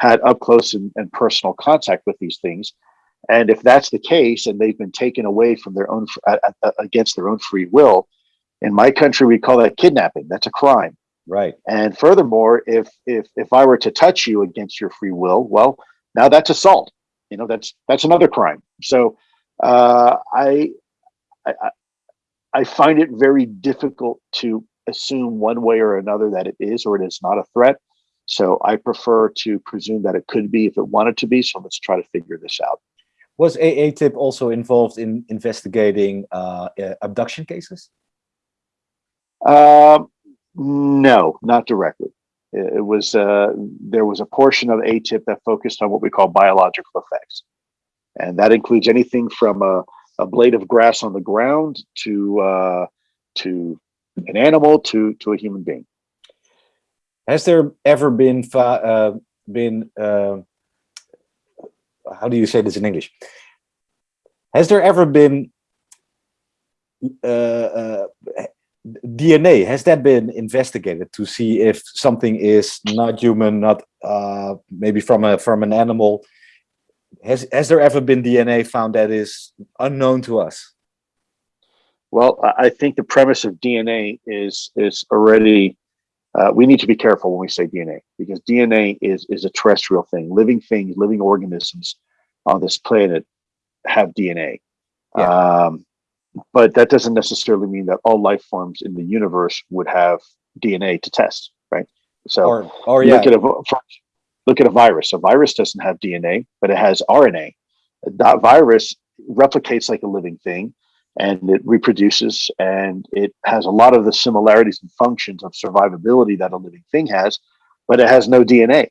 D: had up close and, and personal contact with these things and if that's the case, and they've been taken away from their own against their own free will, in my country we call that kidnapping. That's a crime.
B: Right.
D: And furthermore, if if if I were to touch you against your free will, well, now that's assault. You know, that's that's another crime. So uh, I, I I find it very difficult to assume one way or another that it is or it is not a threat. So I prefer to presume that it could be if it wanted to be. So let's try to figure this out.
B: Was AATIP also involved in investigating uh, uh, abduction cases?
D: Um, No, not directly. It, it was uh, there was a portion of AATIP that focused on what we call biological effects, and that includes anything from a, a blade of grass on the ground to uh, to an animal to to a human being.
B: Has there ever been uh, been uh, how do you say this in English? Has there ever been uh, uh DNA? Has that been investigated to see if something is not human, not uh, maybe from a from an animal? Has has there ever been DNA found that is unknown to us?
D: Well, I think the premise of DNA is is already uh, we need to be careful when we say DNA because DNA is is a terrestrial thing. Living things, living organisms on this planet have DNA. Yeah. Um, but that doesn't necessarily mean that all life forms in the universe would have DNA to test, right? So,
B: or, or yeah.
D: look at a look at a virus. A virus doesn't have DNA, but it has RNA. That virus replicates like a living thing and it reproduces and it has a lot of the similarities and functions of survivability that a living thing has, but it has no DNA.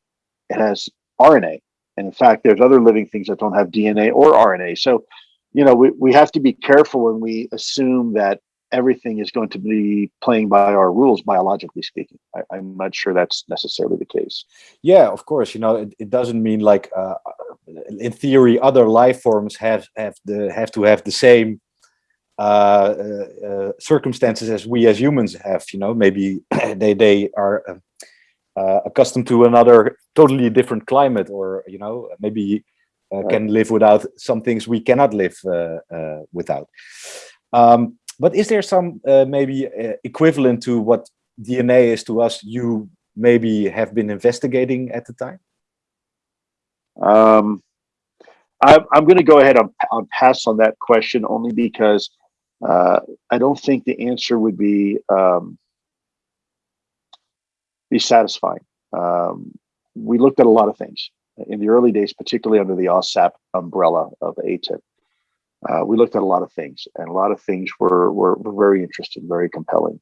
D: It has RNA. And in fact, there's other living things that don't have DNA or RNA. So, you know, we, we have to be careful when we assume that everything is going to be playing by our rules, biologically speaking. I, am not sure that's necessarily the case.
B: Yeah, of course. You know, it, it doesn't mean like, uh, in theory, other life forms have have the have to have the same circumstances as we as humans have. You know, maybe they they are uh, accustomed to another totally different climate, or you know, maybe uh, right. can live without some things we cannot live uh, without. Um, but is there some maybe equivalent to what DNA is to us? You maybe have been investigating at the time.
D: Um, I'm, I'm going to go ahead and, and pass on that question only because uh, I don't think the answer would be um, be satisfying. Um, we looked at a lot of things in the early days, particularly under the AAWSAP umbrella of AATIP. Uh, we looked at a lot of things, and a lot of things were, were, were very interesting, very compelling.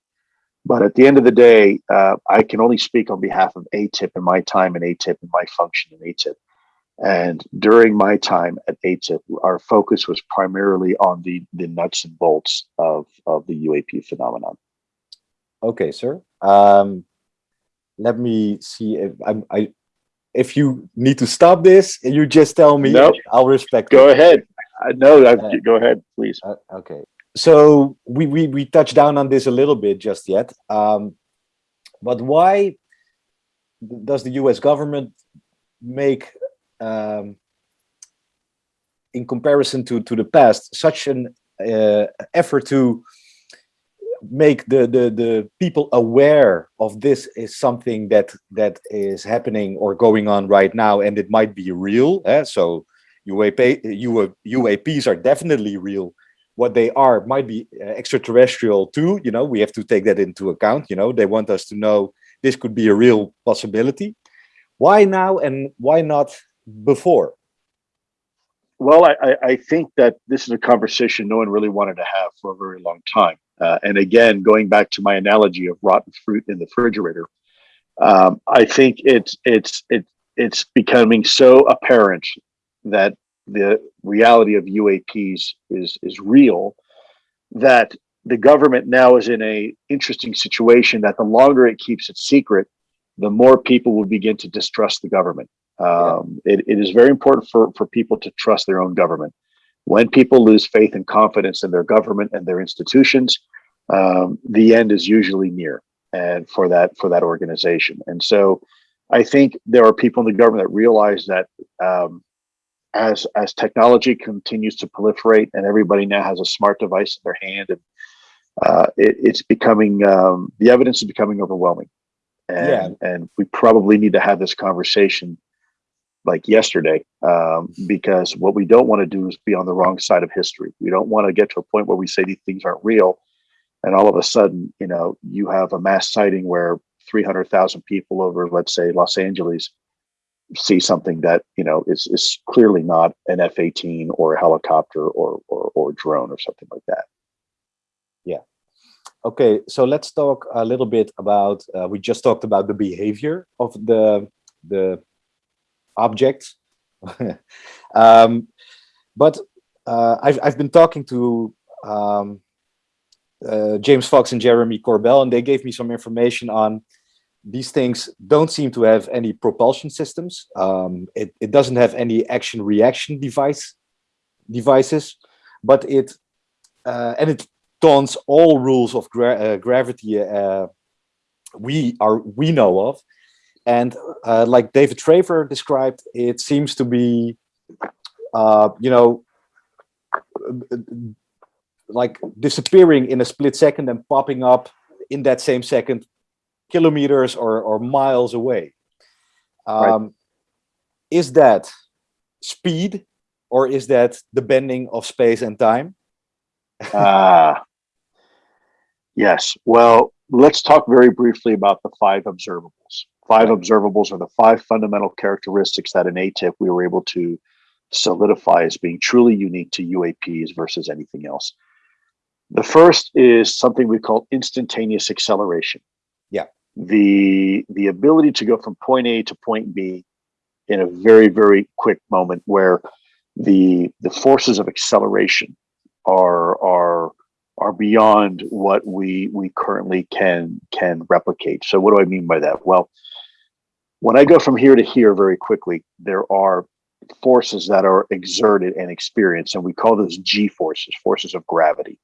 D: But at the end of the day, uh, I can only speak on behalf of AATIP and my time in AATIP and my function in AATIP. And during my time at AATIP, our focus was primarily on the, the nuts and bolts of, of the UAP phenomenon.
B: Okay, sir. Um, let me see if I'm, I, if you need to stop this, you just tell me.
D: Nope.
B: I'll respect.
D: Go it. ahead. I know. Uh, go ahead, please.
B: Uh, okay. So we, we we touched down on this a little bit just yet. Um, but why does the U.S. government make um, in comparison to to the past such an uh, effort to make the, the the people aware of this is something that that is happening or going on right now and it might be real eh? so UAP, UAPs are definitely real. What they are might be uh, extraterrestrial too you know? We have to take that into account you know? They want us to know this could be a real possibility. Why now and why not before?
D: Well, I, I think that this is a conversation no one really wanted to have for a very long time. Uh, and again, going back to my analogy of rotten fruit in the refrigerator, um, I think it's it's it, it's becoming so apparent that the reality of UAPs is is real that the government now is in a interesting situation that the longer it keeps it secret, the more people will begin to distrust the government. Um, yeah. it, it is very important for, for people to trust their own government. When people lose faith and confidence in their government and their institutions, um, the end is usually near and for that for that organization. And so I think there are people in the government that realize that um, as as technology continues to proliferate and everybody now has a smart device in their hand and uh, it, it's becoming um, the evidence is becoming overwhelming and, yeah. and we probably need to have this conversation like yesterday um, because what we don't want to do is be on the wrong side of history. We don't want to get to a point where we say these things aren't real, and all of a sudden, you know, you have a mass sighting where 300,000 people over, let's say, Los Angeles see something that you know is is clearly not an F-18 or a helicopter or or or drone or something like that.
B: Yeah. Okay, so let's talk a little bit about, uh, we just talked about the behavior of the, the objects. um, but uh, I've, I've been talking to um, uh, James Fox and Jeremy Corbell, and they gave me some information on these things don't seem to have any propulsion systems. Um, it, it doesn't have any action reaction device devices, but it uh, and it taunts all rules of gra uh, gravity uh, we are we know of. And uh, like David Fravor described, it seems to be, uh, you know, like disappearing in a split second and popping up in that same second kilometers or, or miles away. Um, right. Is that speed or is that the bending of space and time?
D: Ah, uh, yes. Well, let's talk very briefly about the five observables. Five observables are the five fundamental characteristics that in AATIP we were able to solidify as being truly unique to UAPs versus anything else. The first is something we call instantaneous acceleration.
B: Yeah.
D: The the ability to go from point A to point B in a very, very quick moment where the the forces of acceleration are are are beyond what we we currently can can replicate. So what do I mean by that? Well, when I go from here to here very quickly, there are forces that are exerted and experienced, and we call those G forces, forces of gravity.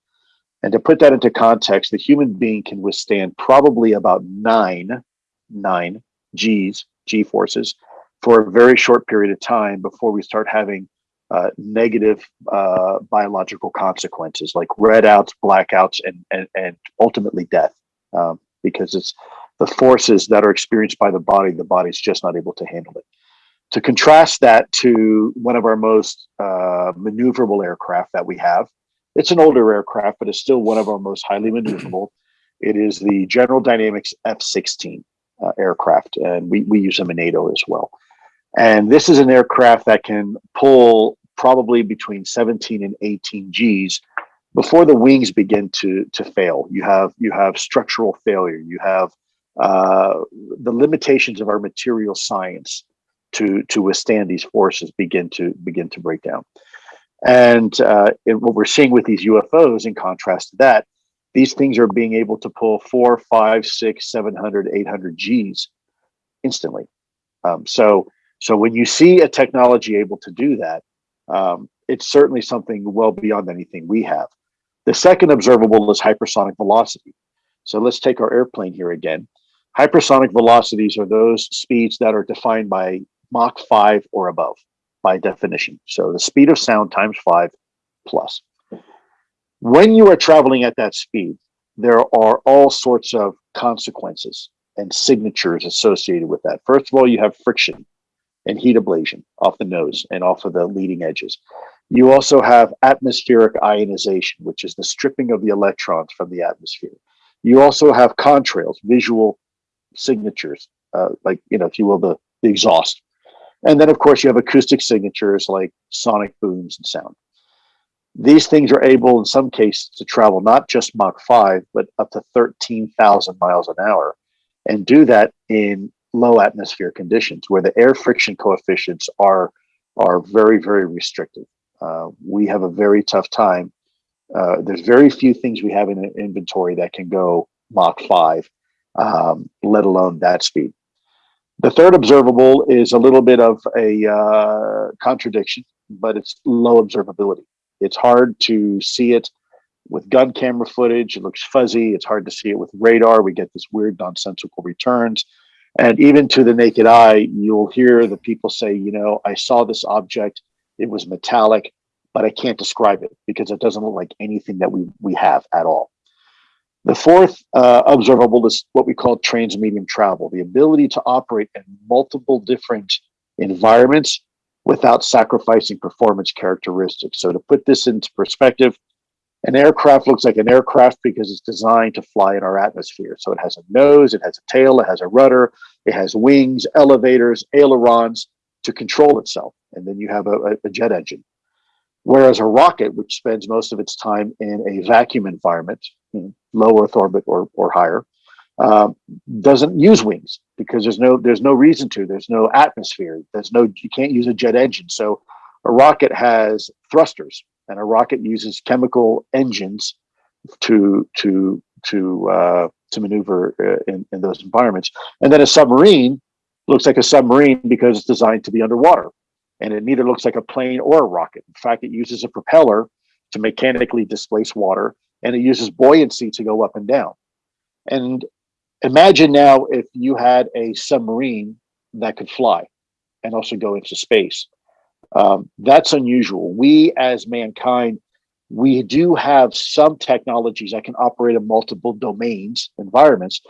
D: And to put that into context, the human being can withstand probably about nine, nine G's, G forces, for a very short period of time before we start having uh, negative uh, biological consequences like redouts, blackouts, and, and, and ultimately death. Um, because it's the forces that are experienced by the body, the body's just not able to handle it. To contrast that to one of our most uh, maneuverable aircraft that we have, it's an older aircraft, but it's still one of our most highly maneuverable. It is the General Dynamics F-16 uh, aircraft, and we, we use them in NATO as well. And this is an aircraft that can pull probably between 17 and 18 Gs before the wings begin to to fail. You have you have structural failure. You have uh, the limitations of our material science to to withstand these forces begin to begin to break down. And uh, what we're seeing with these UFOs, in contrast to that, these things are being able to pull four, five, six, 700, 800 Gs instantly. Um, so so when you see a technology able to do that, um, it's certainly something well beyond anything we have. The second observable is hypersonic velocity. So let's take our airplane here again. Hypersonic velocities are those speeds that are defined by Mach 5 or above by definition. So the speed of sound times 5 plus. When you are traveling at that speed, there are all sorts of consequences and signatures associated with that. First of all, you have friction and heat ablation off the nose and off of the leading edges. You also have atmospheric ionization, which is the stripping of the electrons from the atmosphere. You also have contrails, visual signatures, uh, like, you know, if you will, the, the exhaust. And then, of course, you have acoustic signatures like sonic booms and sound. These things are able, in some cases, to travel not just Mach 5, but up to 13,000 miles an hour and do that in low atmosphere conditions where the air friction coefficients are are very very restrictive. Uh, we have a very tough time. Uh, there's very few things we have in inventory that can go Mach 5, um, let alone that speed. The third observable is a little bit of a uh, contradiction, but it's low observability. It's hard to see it with gun camera footage. It looks fuzzy. It's hard to see it with radar. We get this weird nonsensical returns. And even to the naked eye, you'll hear the people say, you know, I saw this object, it was metallic, but I can't describe it because it doesn't look like anything that we, we have at all. The fourth uh, observable is what we call transmedium travel, the ability to operate in multiple different environments without sacrificing performance characteristics. So to put this into perspective, an aircraft looks like an aircraft because it's designed to fly in our atmosphere. So it has a nose, it has a tail, it has a rudder, it has wings, elevators, ailerons to control itself. And then you have a, a jet engine. Whereas a rocket, which spends most of its time in a vacuum environment, low Earth orbit or, or higher, uh, doesn't use wings because there's no there's no reason to. There's no atmosphere. There's no you can't use a jet engine. So a rocket has thrusters, and a rocket uses chemical engines to to to uh, to maneuver uh, in, in those environments. And then a submarine looks like a submarine because it's designed to be underwater, and it neither looks like a plane or a rocket. In fact, it uses a propeller to mechanically displace water, and it uses buoyancy to go up and down. And imagine now if you had a submarine that could fly and also go into space. Um, that's unusual. We as mankind, we do have some technologies that can operate in multiple domains, environments,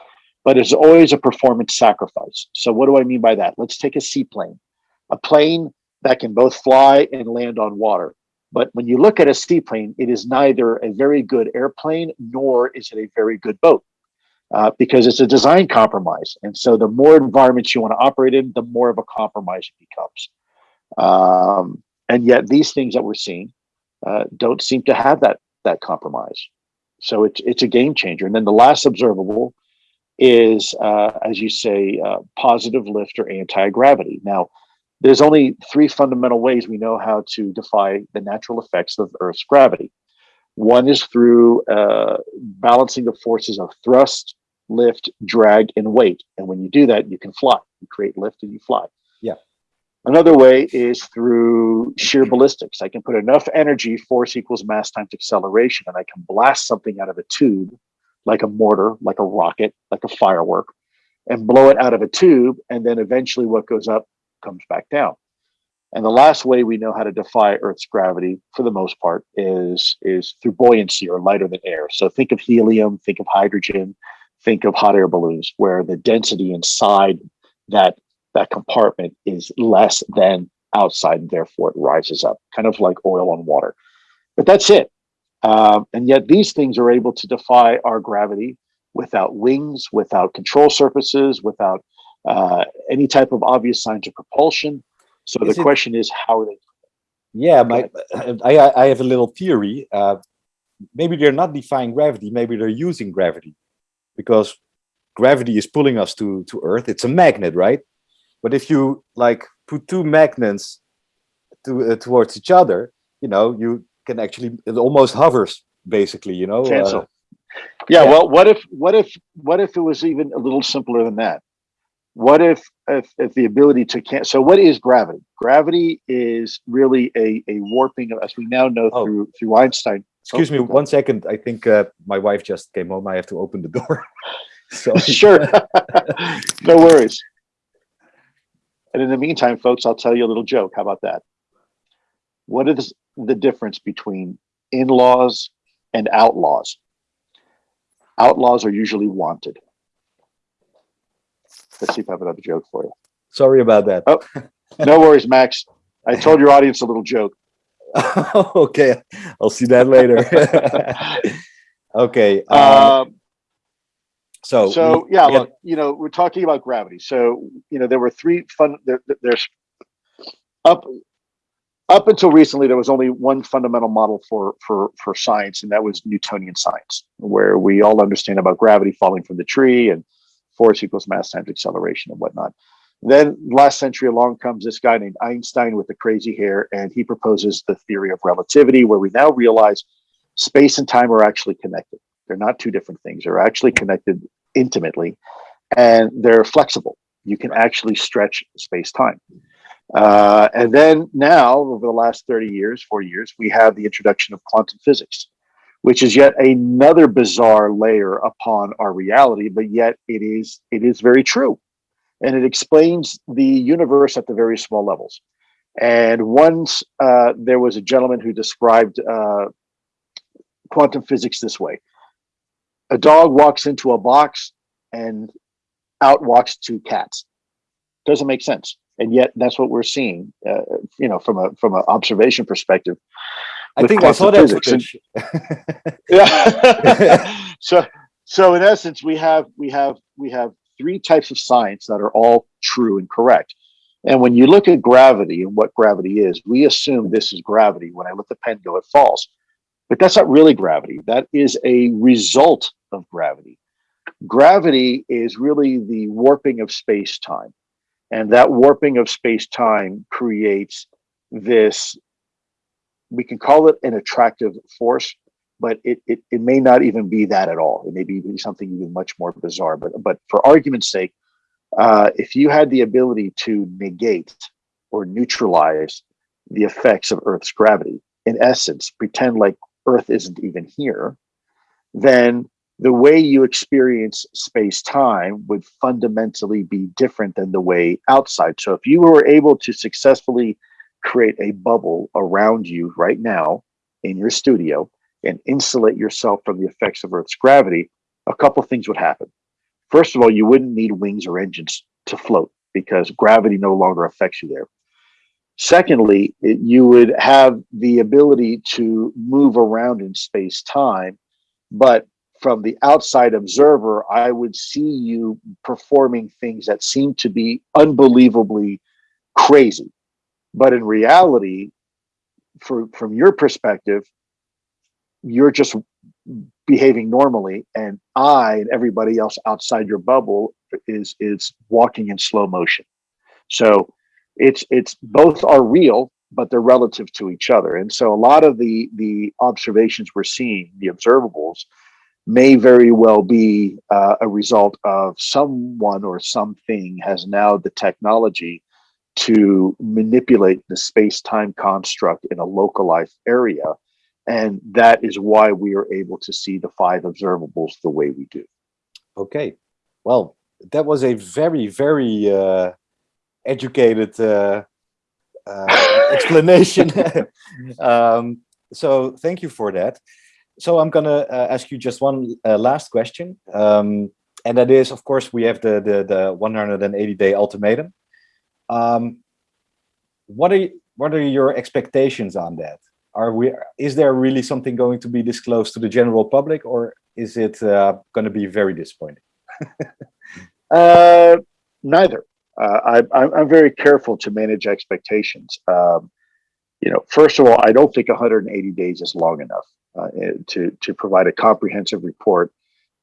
D: but it's always a performance sacrifice. So what do I mean by that? Let's take a seaplane, a plane that can both fly and land on water. But when you look at a seaplane, it is neither a very good airplane nor is it a very good boat uh, because it's a design compromise. And so the more environments you want to operate in, the more of a compromise it becomes. Um, and yet these things that we're seeing uh, don't seem to have that that compromise. So it's it's a game changer. And then the last observable is, uh, as you say, uh, positive lift or anti-gravity. Now, there's only three fundamental ways we know how to defy the natural effects of Earth's gravity. One is through uh, balancing the forces of thrust, lift, drag, and weight. And when you do that, you can fly. You create lift and you fly.
B: Yeah.
D: Another way is through sheer ballistics. I can put enough energy, force equals mass times acceleration, and I can blast something out of a tube, like a mortar, like a rocket, like a firework, and blow it out of a tube. And then eventually what goes up comes back down. And the last way we know how to defy Earth's gravity, for the most part, is is through buoyancy or lighter than air. So think of helium, think of hydrogen, think of hot air balloons, where the density inside that that compartment is less than outside, and therefore it rises up, kind of like oil on water. But that's it. Um, and yet these things are able to defy our gravity without wings, without control surfaces, without uh, any type of obvious signs of propulsion. So
B: Is
D: the
B: it-
D: question is, how are they?
B: Yeah, my, I, I- I have a little theory. Uh, maybe they're not defying gravity, maybe they're using gravity because gravity is pulling us to, to Earth. It's a magnet, right? But if you like put two magnets to, uh, towards each other, you know, you can actually, it almost hovers basically, you know. uh,
D: Cancel. Yeah,
B: yeah.
D: well, what if, what if, what if it was even a little simpler than that? What if, if, if the ability to can so what is gravity? Gravity is really a, a warping, of- as we now know
B: Oh.
D: through, through Einstein.
B: excuse
D: Oh,
B: me one second. I think uh, my wife just came home. I have to open the door. so
D: Sure. no worries. And in the meantime, folks, I'll tell you a little joke. How about that? What is the difference between in-laws and outlaws? Outlaws are usually wanted. Let's see if I have another joke for you.
B: sorry about that.
D: Oh. No worries, Max. I told your audience a little joke.
B: okay, I'll see that later. okay. Um,
D: Um,
B: so
D: so yeah, look, you know, we're talking about gravity. So you know, there were three fun. There- there's up up until recently, there was only one fundamental model for for for science, and that was Newtonian science, where we all understand about gravity falling from the tree and force equals mass times acceleration and whatnot. Then last century along comes this guy named Einstein with the crazy hair, and he proposes the theory of relativity, where we now realize space and time are actually connected. They're not two different things. They're actually connected intimately, and they're flexible. You can actually stretch space time. Uh, and then now, over the last 30 years, 40 years, we have the introduction of quantum physics, which is yet another bizarre layer upon our reality, but yet it is it is very true. And it explains the universe at the very small levels. And once uh, there was a gentleman who described uh, quantum physics this way a dog walks into a box and out walks two cats doesn't make sense and yet that's what we're seeing uh, you know from a from an observation perspective
B: I think I saw that footage.
D: yeah so so in essence we have we have we have three types of science that are all true and correct And when you look at gravity and what gravity is, we assume this is gravity. When I let the pen go, it falls. But that's not really gravity. That is a result of gravity. Gravity is really the warping of space time. And that warping of space time creates this, we can call it an attractive force, but it, it, it may not even be that at all. It may be something even much more bizarre. But, but for argument's sake, uh, if you had the ability to negate or neutralize the effects of Earth's gravity, in essence, pretend like Earth isn't even here, then the way you experience space time would fundamentally be different than the way outside. So if you were able to successfully create a bubble around you right now in your studio and insulate yourself from the effects of Earth's gravity, a couple things would happen. First of all, you wouldn't need wings or engines to float because gravity no longer affects you there. Secondly, it, you would have the ability to move around in space time, but from the outside observer, I would see you performing things that seem to be unbelievably crazy. But in reality, for, from your perspective, you're just behaving normally and I and everybody else outside your bubble is is walking in slow motion. So it's it's both are real, but they're relative to each other. And so a lot of the the observations we're seeing, the observables, may very well be uh, a result of someone or something has now the technology to manipulate the space-time construct in a localized area and that is why we are able to see the five observables the way we do.
B: Okay, well, that was a very, very uh, educated uh, uh, explanation. um, so thank you for that. So I'm gonna uh, ask you just one uh, last question. Um, and that is, of course, we have the, the, the 180 day ultimatum. Um, what are, what are your expectations on that? are we is there really something going to be disclosed to the general public or is it uh, going to be very disappointing?
D: Uh, neither. Uh, I, am very careful to manage expectations. Um, you know first of all i don't think 180 days is long enough uh, eh, to to provide a comprehensive report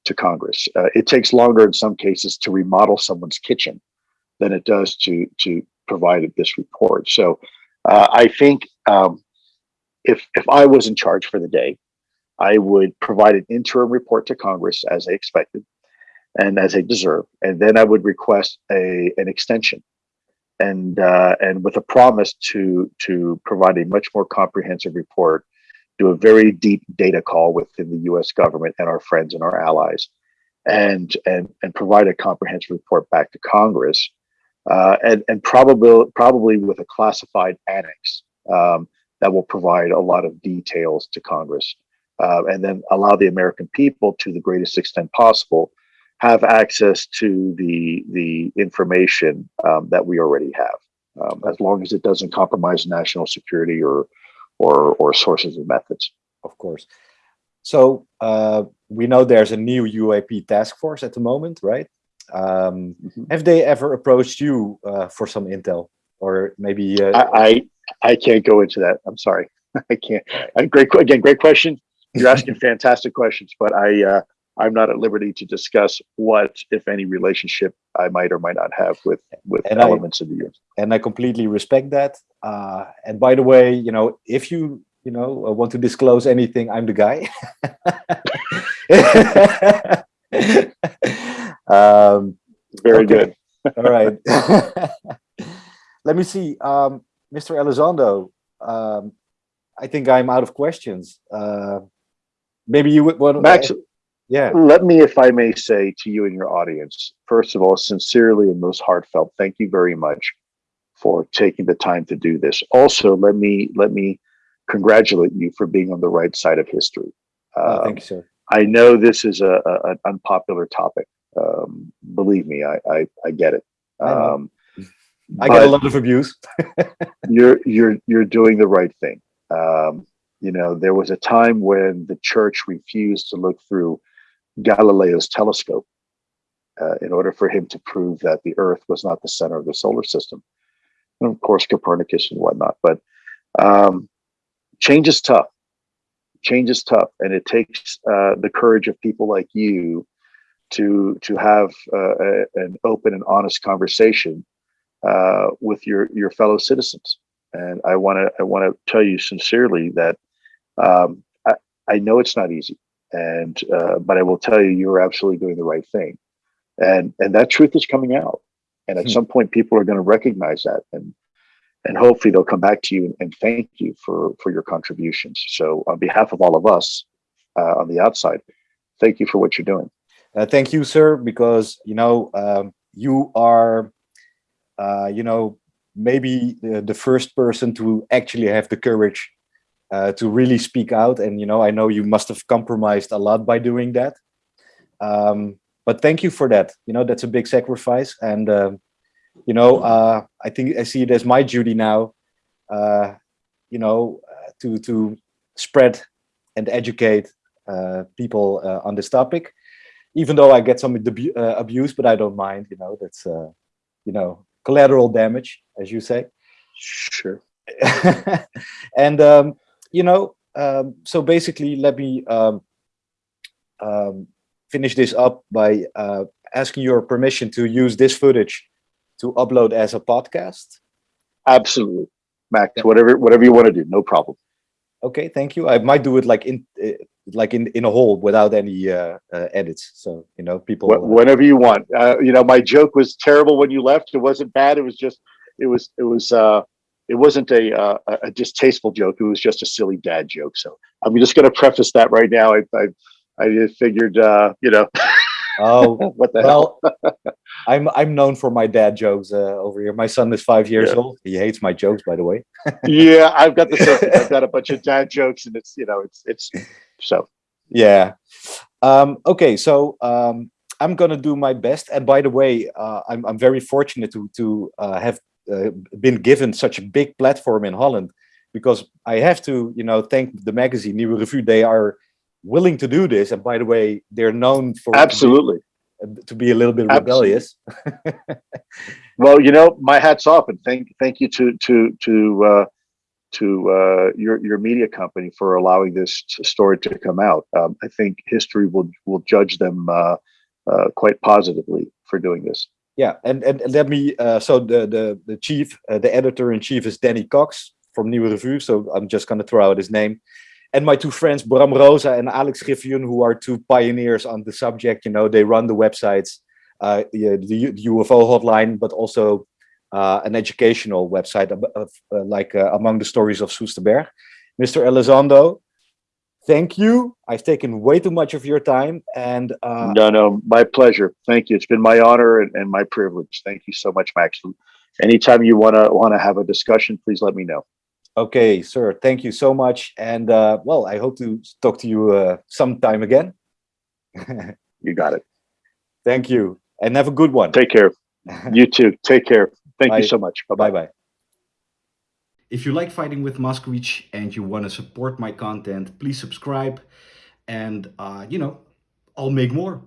D: to congress. Uh, it takes longer in some cases to remodel someone's kitchen than it does to to provide this report so uh, i think um, if if I was in charge for the day, I would provide an interim report to Congress as they expected and as they deserve, and then I would request a an extension, and uh, and with a promise to to provide a much more comprehensive report, do a very deep data call within the U.S. government and our friends and our allies, and and and provide a comprehensive report back to Congress, uh, and and probably probably with a classified annex. Um, that will provide a lot of details to Congress uh, and then allow the American people to the greatest extent possible have access to the the information um, that we already have, um, as long as it doesn't compromise national security or or or sources and methods.
B: Of course. So uh, we know there's a new UAP task force at the moment, right? Um, mm -hmm. Have they ever approached you uh, for some intel, or maybe?
D: Uh, I, I I can't go into that. I'm sorry. I can't. Uh, great again. Great question. You're asking fantastic questions, but I uh, I'm not at liberty to discuss what, if any, relationship I might or might not have with with and elements I, of the U.S.
B: And I completely respect that. Uh, and by the way, you know, if you you know uh, want to disclose anything, I'm the guy.
D: um, Very good.
B: All right. Let me see. Um, Mr. Elizondo, um, I think I'm out of questions. Uh, maybe you would want
D: Max, yeah. Let me, if I may say to you and your audience, first of all, sincerely and most heartfelt, thank you very much for taking the time to do this. Also, let me let me congratulate you for being on the right side of history.
B: Oh, thank you, sir.
D: I know this is a, a an unpopular topic. Um, believe me, I, I, I get it. Um,
B: I get a lot of abuse.
D: you're you're you're doing the right thing. Um, you know, there was a time when the church refused to look through Galileo's telescope uh, in order for him to prove that the Earth was not the center of the solar system. and of course Copernicus and whatnot. But um, change is tough. Change is tough, and it takes uh, the courage of people like you to to have uh, a, an open and honest conversation uh, with your your fellow citizens. And I want to I want to tell you sincerely that um, I, I know it's not easy, and uh, but I will tell you you're absolutely doing the right thing, and and that truth is coming out, and at
B: Hmm.
D: some point people are going to recognize that, and and hopefully they'll come back to you and, thank you for for your contributions. So on behalf of all of us uh, on the outside, thank you for what you're doing.
B: Uh, thank you, sir, because you know um, you are, uh, you know, maybe the, the first person to actually have the courage uh, to really speak out. And you know, I know you must have compromised a lot by doing that. Um, but thank you for that. You know, that's a big sacrifice, and um, you know, uh, I think I see it as my duty now. Uh, you know, uh, to to spread and educate uh, people uh, on this topic even though I get some uh, abuse, but I don't mind. You know, that's uh, you know collateral damage, as you say.
D: Sure.
B: and um, you know, um, so basically, let me um, um, finish this up by uh, asking your permission to use this footage to upload as a podcast.
D: Absolutely, Max. Whatever whatever you want to do, no problem.
B: Okay, thank you. I might do it like in uh, like in in a whole without any uh, uh, edits, so you know people.
D: Wh- whenever you want. Uh, you know, my joke was terrible when you left. It wasn't bad. It was just, it was, it was, uh, it wasn't a, uh, a distasteful joke. It was just a silly dad joke. So I'm just going to preface that right now. I, I, I figured, uh, you know,
B: oh
D: what the hell?
B: I'm I'm known for my dad jokes uh, over here. My son is five years
D: Yeah.
B: old. He hates my jokes, by the way.
D: yeah, I've got the same. I've got a bunch of dad jokes, and it's, you know, it's, it's. So
B: Yeah. Um, okay, so um, I'm gonna do my best. And by the way, uh, I'm I'm very fortunate to to uh, have uh, been given such a big platform in Holland, because I have to, you know, thank the magazine Nieuwe Revue. They are willing to do this, and by the way, they're known for
D: absolutely.
B: to be a little bit rebellious.
D: Well, you know, my hat's off, and thank thank you to to to uh, to uh, your your media company for allowing this story to come out. Um, I think history will will judge them uh, uh, quite positively for doing this.
B: Yeah, and and let me. Uh, so the the the chief, uh, the editor in chief is Danny Cox from Nieuwe Revue. So I'm just gonna throw out his name, and my two friends Bram Rosa and Alex Griffioen, who are two pioneers on the subject. You know, they run the websites, uh, the, the the UFO hotline, but also uh, an educational website of, of, uh, like uh, among the stories of Soesterberg. Mr. Elizondo, thank you. I've taken way too much of your time, and uh,
D: no, no, my pleasure. Thank you. It's been my honor and, and my privilege. Thank you so much, Max. Anytime you wanna wanna have a discussion, please let me know.
B: Okay, sir. Thank you so much. And uh, well, I hope to talk to you uh, sometime again.
D: You got it.
B: Thank you. And have a good one.
D: Take care. You too. Take care. Thank
B: Bye.
D: you so much. Bye bye.
B: Bye bye.
A: If you like Fighting with Moskowitz and you want to support my content, please subscribe and, uh, you know, I'll make more.